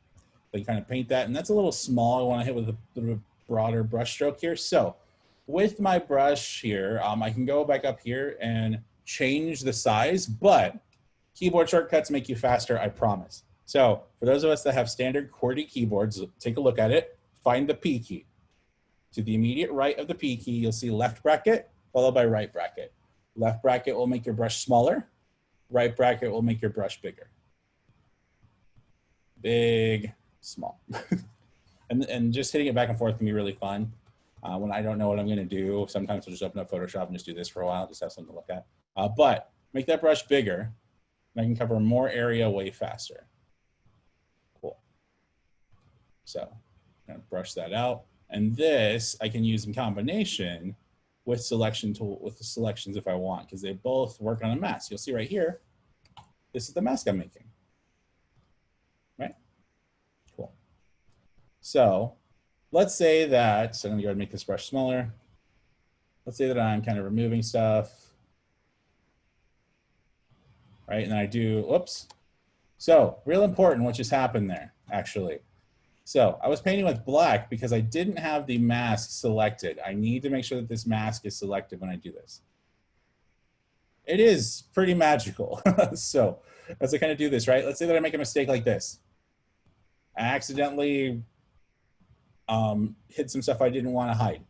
So you kind of paint that, and that's a little small. I want to hit with a little broader brush stroke here. So with my brush here, um, I can go back up here and change the size, but keyboard shortcuts make you faster, I promise. So for those of us that have standard QWERTY keyboards, take a look at it, find the P key. To the immediate right of the P key, you'll see left bracket, followed by right bracket. Left bracket will make your brush smaller. Right bracket will make your brush bigger. Big, small. and, and just hitting it back and forth can be really fun. Uh, when I don't know what I'm going to do, sometimes I'll just open up Photoshop and just do this for a while, just have something to look at. Uh, but make that brush bigger, and I can cover more area way faster. Cool. So I'm to brush that out. And this I can use in combination with selection tool with the selections if I want, because they both work on a mask. You'll see right here, this is the mask I'm making, right? Cool. So let's say that, so I'm gonna go ahead and make this brush smaller. Let's say that I'm kind of removing stuff, right? And I do, whoops. So real important what just happened there. actually. So I was painting with black because I didn't have the mask selected. I need to make sure that this mask is selected when I do this. It is pretty magical. so as I kind of do this, right? Let's say that I make a mistake like this. I accidentally um, hid some stuff I didn't want to hide,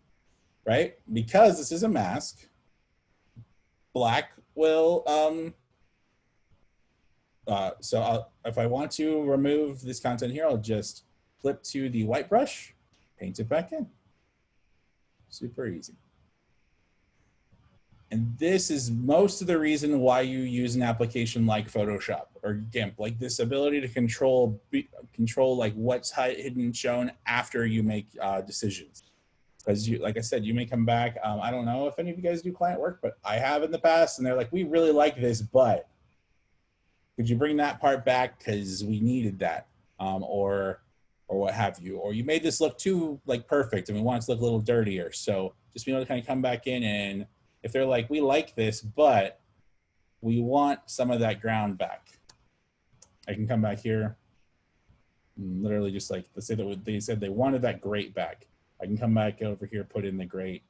right? Because this is a mask, black will, um, uh, so I'll, if I want to remove this content here, I'll just flip to the white brush, paint it back in. Super easy. And this is most of the reason why you use an application like Photoshop or GIMP, like this ability to control control like what's hidden shown after you make uh, decisions. Because you, like I said, you may come back. Um, I don't know if any of you guys do client work, but I have in the past, and they're like, we really like this, but could you bring that part back because we needed that, um, or or what have you, or you made this look too like perfect, and we want it to look a little dirtier. So just being able to kind of come back in and if they're like, we like this, but we want some of that ground back. I can come back here, literally just like, let's say that they said they wanted that grate back. I can come back over here, put in the grate,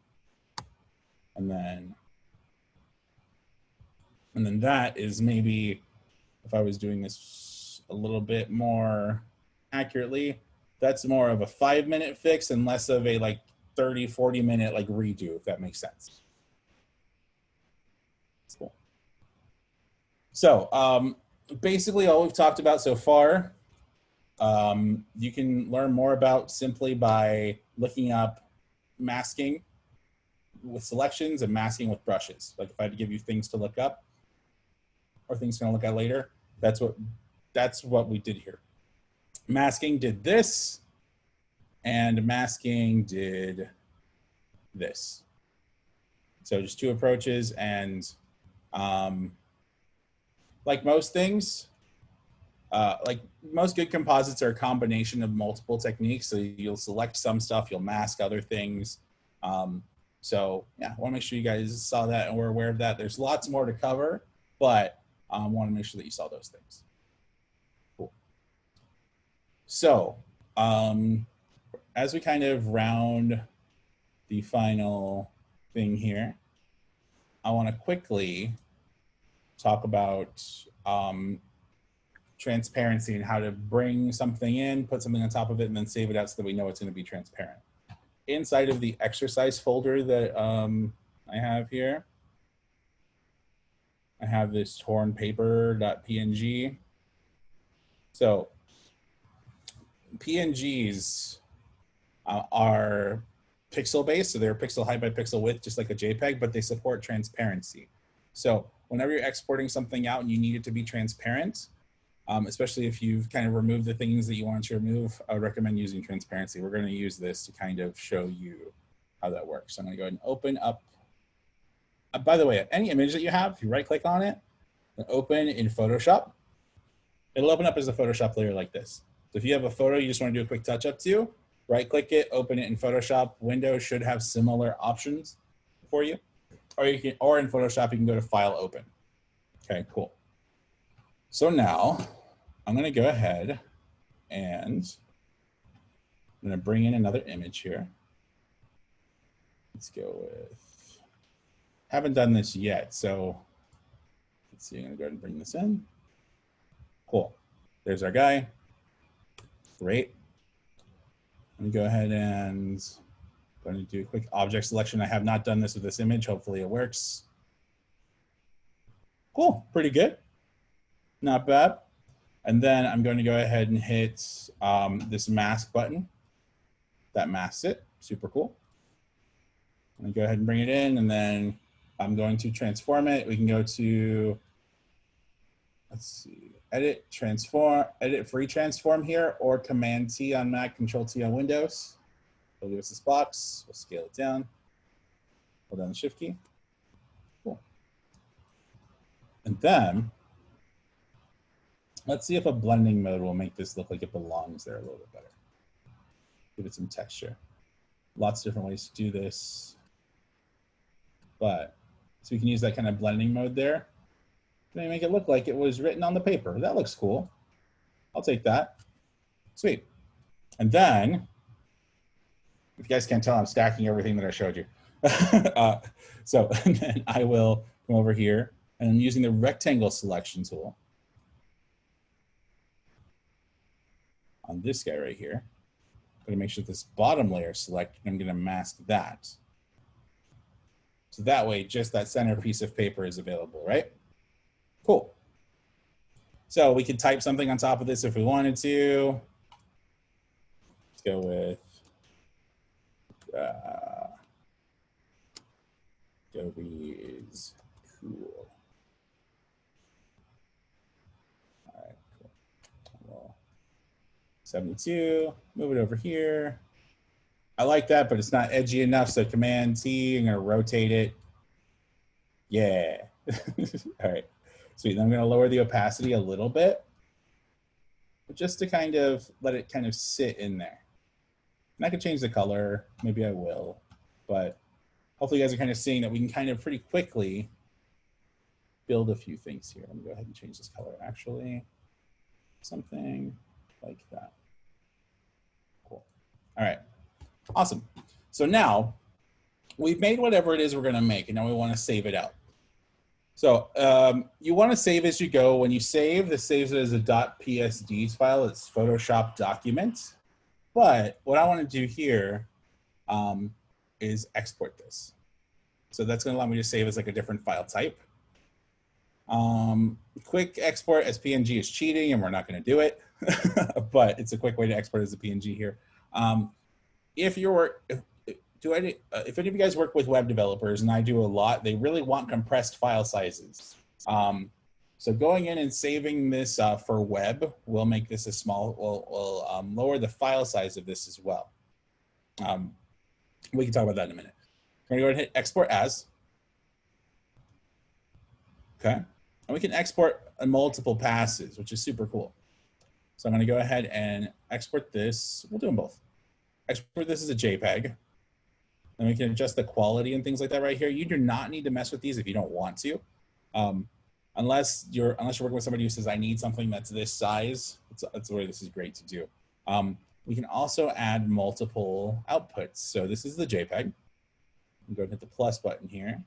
and then, and then that is maybe, if I was doing this a little bit more accurately, that's more of a five minute fix and less of a like 30, 40 minute like redo, if that makes sense. Cool. So um, basically all we've talked about so far, um, you can learn more about simply by looking up masking with selections and masking with brushes. Like if I had to give you things to look up or things to look at later, that's what, that's what we did here. Masking did this and masking did this. So just two approaches and um, like most things, uh, like most good composites are a combination of multiple techniques. So you'll select some stuff, you'll mask other things. Um, so yeah, I wanna make sure you guys saw that and were aware of that. There's lots more to cover, but I um, wanna make sure that you saw those things. So um, as we kind of round the final thing here, I wanna quickly talk about um, transparency and how to bring something in, put something on top of it, and then save it out so that we know it's going to be transparent. Inside of the exercise folder that um, I have here, I have this torn paper.png. So PNGs uh, are pixel based, so they're pixel height by pixel width, just like a JPEG, but they support transparency. So whenever you're exporting something out and you need it to be transparent, um, especially if you've kind of removed the things that you want to remove, I recommend using transparency. We're going to use this to kind of show you how that works. So I'm going to go ahead and open up. Uh, by the way, any image that you have, if you right click on it, open in Photoshop, it'll open up as a Photoshop layer like this. So if you have a photo you just want to do a quick touch up to, right click it, open it in Photoshop. Windows should have similar options for you or you can, or in Photoshop, you can go to File, Open. Okay, cool. So now I'm going to go ahead and I'm going to bring in another image here. Let's go with, haven't done this yet. So let's see, I'm going to go ahead and bring this in. Cool. There's our guy. Great. Let me go ahead and going to do a quick object selection. I have not done this with this image. Hopefully it works. Cool, pretty good. Not bad. And then I'm going to go ahead and hit um, this mask button. That masks it, super cool. I'm to go ahead and bring it in and then I'm going to transform it. We can go to, let's see, edit, transform, edit free transform here or command T on Mac, control T on Windows. It'll give us this box. We'll scale it down. Hold down the shift key. Cool. And then let's see if a blending mode will make this look like it belongs there a little bit better. Give it some texture. Lots of different ways to do this. But so we can use that kind of blending mode there. Can make it look like it was written on the paper? That looks cool. I'll take that. Sweet. And then, if you guys can't tell, I'm stacking everything that I showed you. uh, so then I will come over here and I'm using the rectangle selection tool on this guy right here. I'm gonna make sure this bottom layer selected. I'm gonna mask that. So that way, just that center piece of paper is available, right? Cool. So we could type something on top of this if we wanted to. Let's go with uh, Adobe is cool. All right, cool. Well, 72, move it over here. I like that, but it's not edgy enough. So Command T, I'm gonna rotate it. Yeah. All right. Sweet. I'm gonna lower the opacity a little bit, just to kind of let it kind of sit in there. And I can change the color. Maybe I will, but hopefully you guys are kind of seeing that we can kind of pretty quickly build a few things here. Let me go ahead and change this color actually. Something like that. Cool. All right. Awesome. So now we've made whatever it is we're going to make, and now we want to save it out. So um, you want to save as you go. When you save, this saves it as a .psd file. It's Photoshop document. But what I want to do here um, is export this. So that's going to allow me to save as like a different file type. Um, quick export as PNG is cheating, and we're not going to do it. but it's a quick way to export as a PNG here. Um, if you're if, do any uh, if any of you guys work with web developers and I do a lot, they really want compressed file sizes. Um, so going in and saving this uh, for web will make this a small will, will um, lower the file size of this as well. Um, we can talk about that in a minute. We're gonna go ahead and hit export as. Okay, and we can export multiple passes, which is super cool. So I'm gonna go ahead and export this. We'll do them both export this as a JPEG. And we can adjust the quality and things like that right here. You do not need to mess with these if you don't want to. Um, unless you're unless you're working with somebody who says, I need something that's this size, that's, that's where this is great to do. Um, we can also add multiple outputs. So this is the JPEG. I'm going hit the plus button here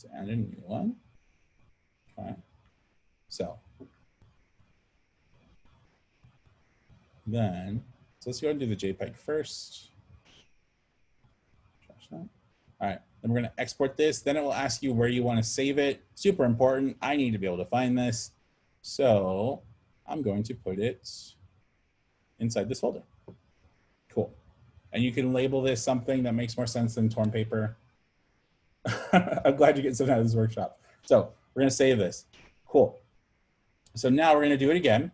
to add a new one. Okay. So Then, so let's go and do the JPEG first. All right, then we're gonna export this. Then it will ask you where you wanna save it. Super important, I need to be able to find this. So I'm going to put it inside this folder. Cool. And you can label this something that makes more sense than torn paper. I'm glad you get something out of this workshop. So we're gonna save this. Cool. So now we're gonna do it again.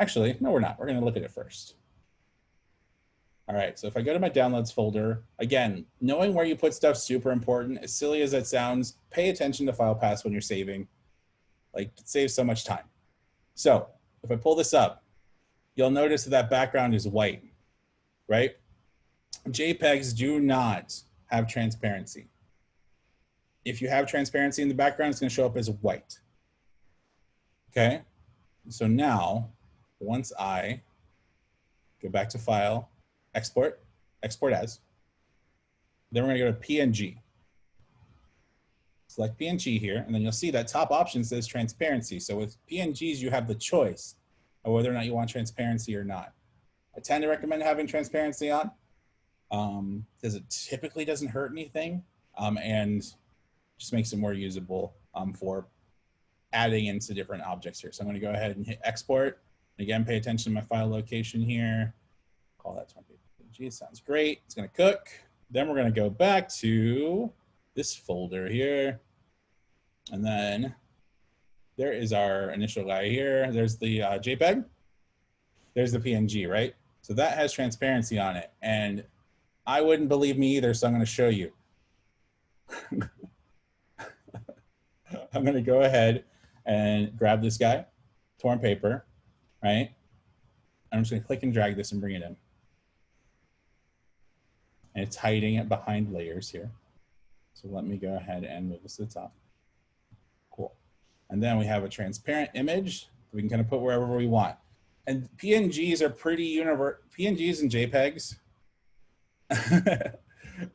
Actually, no, we're not. We're going to look at it first. All right, so if I go to my downloads folder, again, knowing where you put stuff super important. As silly as it sounds, pay attention to file paths when you're saving. Like, it saves so much time. So if I pull this up, you'll notice that that background is white, right? JPEGs do not have transparency. If you have transparency in the background, it's going to show up as white. Okay, so now once I go back to file, export, export as, then we're gonna go to PNG. Select PNG here, and then you'll see that top option says transparency. So with PNGs, you have the choice of whether or not you want transparency or not. I tend to recommend having transparency on um, because it typically doesn't hurt anything um, and just makes it more usable um, for adding into different objects here. So I'm gonna go ahead and hit export Again, pay attention to my file location here. Call that 20 sounds great. It's gonna cook. Then we're gonna go back to this folder here. And then there is our initial guy here. There's the uh, JPEG. There's the PNG, right? So that has transparency on it. And I wouldn't believe me either, so I'm gonna show you. I'm gonna go ahead and grab this guy, torn paper, right? I'm just gonna click and drag this and bring it in. And it's hiding it behind layers here. So let me go ahead and move this to the top. Cool. And then we have a transparent image we can kind of put wherever we want. and PNGs are pretty univer PNGs and JPEGs.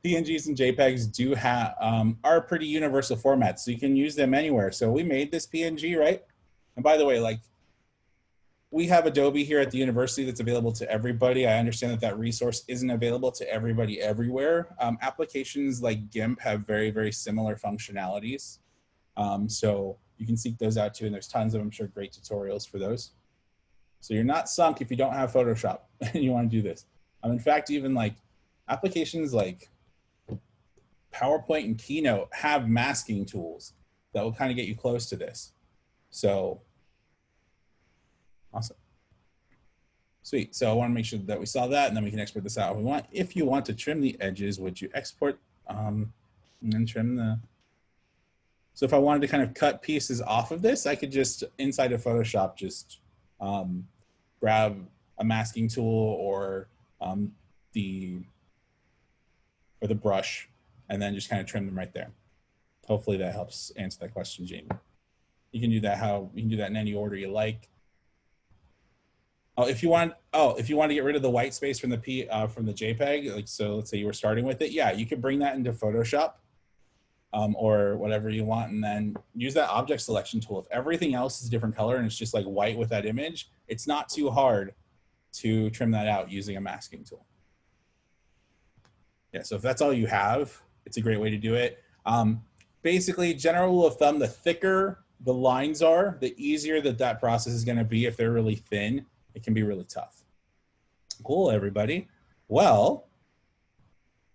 PNGs and JPEGs do have um, are pretty universal formats, so you can use them anywhere. So we made this PNG, right? And by the way, like we have Adobe here at the university that's available to everybody. I understand that that resource isn't available to everybody everywhere. Um, applications like GIMP have very, very similar functionalities. Um, so you can seek those out too, and there's tons of, I'm sure, great tutorials for those. So you're not sunk if you don't have Photoshop and you want to do this. Um, in fact, even like applications like PowerPoint and Keynote have masking tools that will kind of get you close to this. So awesome. Sweet. So I want to make sure that we saw that and then we can export this out if we want. If you want to trim the edges, would you export um, and then trim the, so if I wanted to kind of cut pieces off of this, I could just inside of Photoshop, just um, grab a masking tool or um, the, or the brush and then just kind of trim them right there. Hopefully that helps answer that question, Jamie. You can do that how you can do that in any order you like. Oh, if you want, oh, if you want to get rid of the white space from the P uh, from the JPEG, like so, let's say you were starting with it, yeah, you could bring that into Photoshop um, or whatever you want, and then use that object selection tool. If everything else is a different color and it's just like white with that image, it's not too hard to trim that out using a masking tool. Yeah, so if that's all you have, it's a great way to do it. Um, basically, general rule of thumb, the thicker the lines are, the easier that that process is going to be. If they're really thin, it can be really tough. Cool, everybody. Well,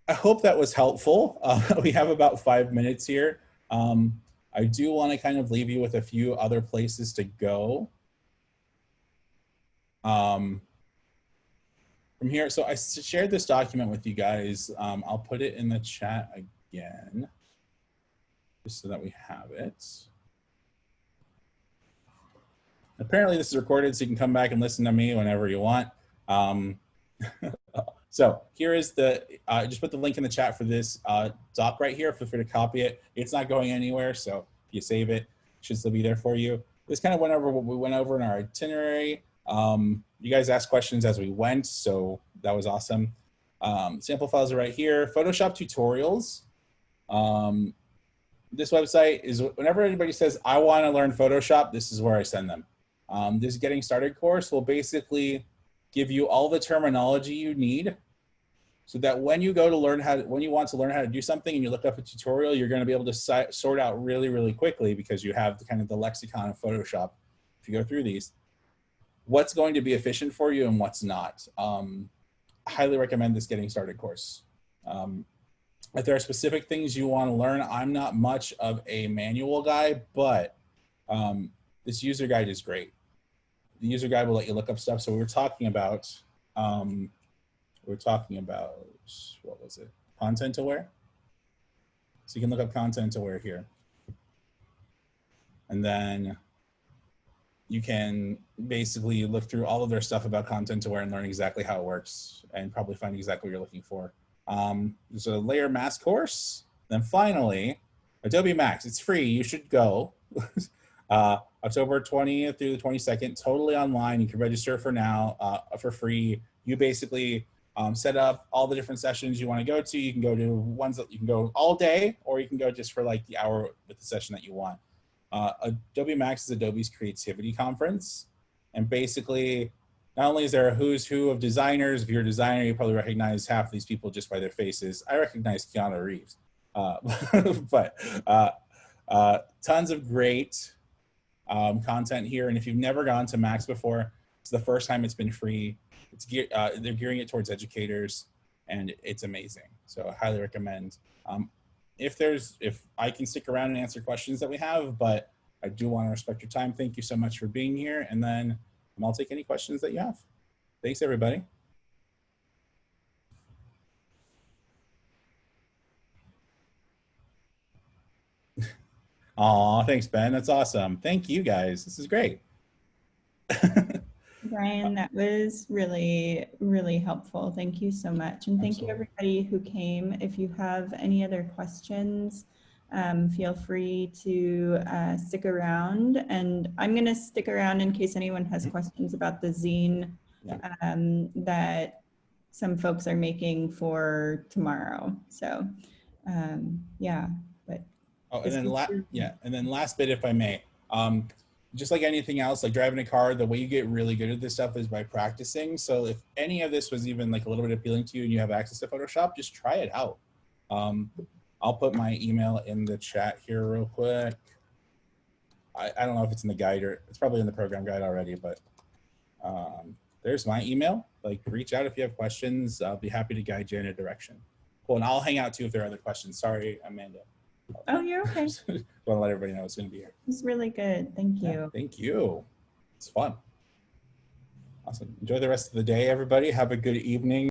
I hope that was helpful. Uh, we have about five minutes here. Um, I do want to kind of leave you with a few other places to go. Um, from here. So I shared this document with you guys. Um, I'll put it in the chat again, just so that we have it. Apparently this is recorded, so you can come back and listen to me whenever you want. Um, so here is the, uh, just put the link in the chat for this uh, doc right here. Feel free to copy it. It's not going anywhere, so if you save it, it should still be there for you. This kind of went over what we went over in our itinerary. Um, you guys asked questions as we went, so that was awesome. Um, sample files are right here. Photoshop tutorials. Um, this website is whenever anybody says, I want to learn Photoshop, this is where I send them. Um, this getting started course will basically give you all the terminology you need so that when you go to learn how to, when you want to learn how to do something and you look up a tutorial, you're going to be able to si sort out really, really quickly because you have the kind of the lexicon of Photoshop if you go through these what's going to be efficient for you and what's not. Um, highly recommend this getting started course. Um, if there are specific things you want to learn, I'm not much of a manual guy, but um, this user guide is great. The user guide will let you look up stuff. So we were talking about, um, we are talking about, what was it? Content aware. So you can look up content aware here. And then you can basically look through all of their stuff about content aware and learn exactly how it works and probably find exactly what you're looking for. Um, there's a layer mask course. Then finally, Adobe Max, it's free, you should go. uh, October 20th through the 22nd, totally online. You can register for now uh, for free. You basically um, set up all the different sessions you want to go to. You can go to ones that you can go all day, or you can go just for like the hour with the session that you want. Uh, Adobe Max is Adobe's creativity conference. And basically, not only is there a who's who of designers, if you're a designer, you probably recognize half of these people just by their faces. I recognize Keanu Reeves. Uh, but uh, uh, tons of great um, content here. And if you've never gone to Max before, it's the first time it's been free. It's gear, uh, they're gearing it towards educators and it's amazing. So I highly recommend. Um, if there's, if I can stick around and answer questions that we have, but I do want to respect your time. Thank you so much for being here. And then I'll take any questions that you have. Thanks, everybody. Aw, thanks, Ben. That's awesome. Thank you, guys. This is great. Brian, that was really, really helpful. Thank you so much. And thank Absolutely. you everybody who came. If you have any other questions, um, feel free to uh, stick around. And I'm going to stick around in case anyone has Mhm. questions about the zine Yeah. um, that some folks are making for tomorrow. So, um, yeah, Oh, and then la- yeah, and then last bit, if I may, um, just like anything else, like driving a car, the way you get really good at this stuff is by practicing. So if any of this was even like a little bit appealing to you and you have access to Photoshop, just try it out. Um, I'll put my email in the chat here real quick. I, I don't know if it's in the guide or it's probably in the program guide already, but um, there's my email. Like reach out if you have questions. I'll be happy to guide you in a direction. Cool, and I'll hang out too if there are other questions. Sorry, Amanda. Oh, you're okay. Just want to let everybody know it's going to be here. It's really good. Thank Yeah, you. thank you. It's fun. Awesome. Enjoy the rest of the day, everybody. Have a good evening.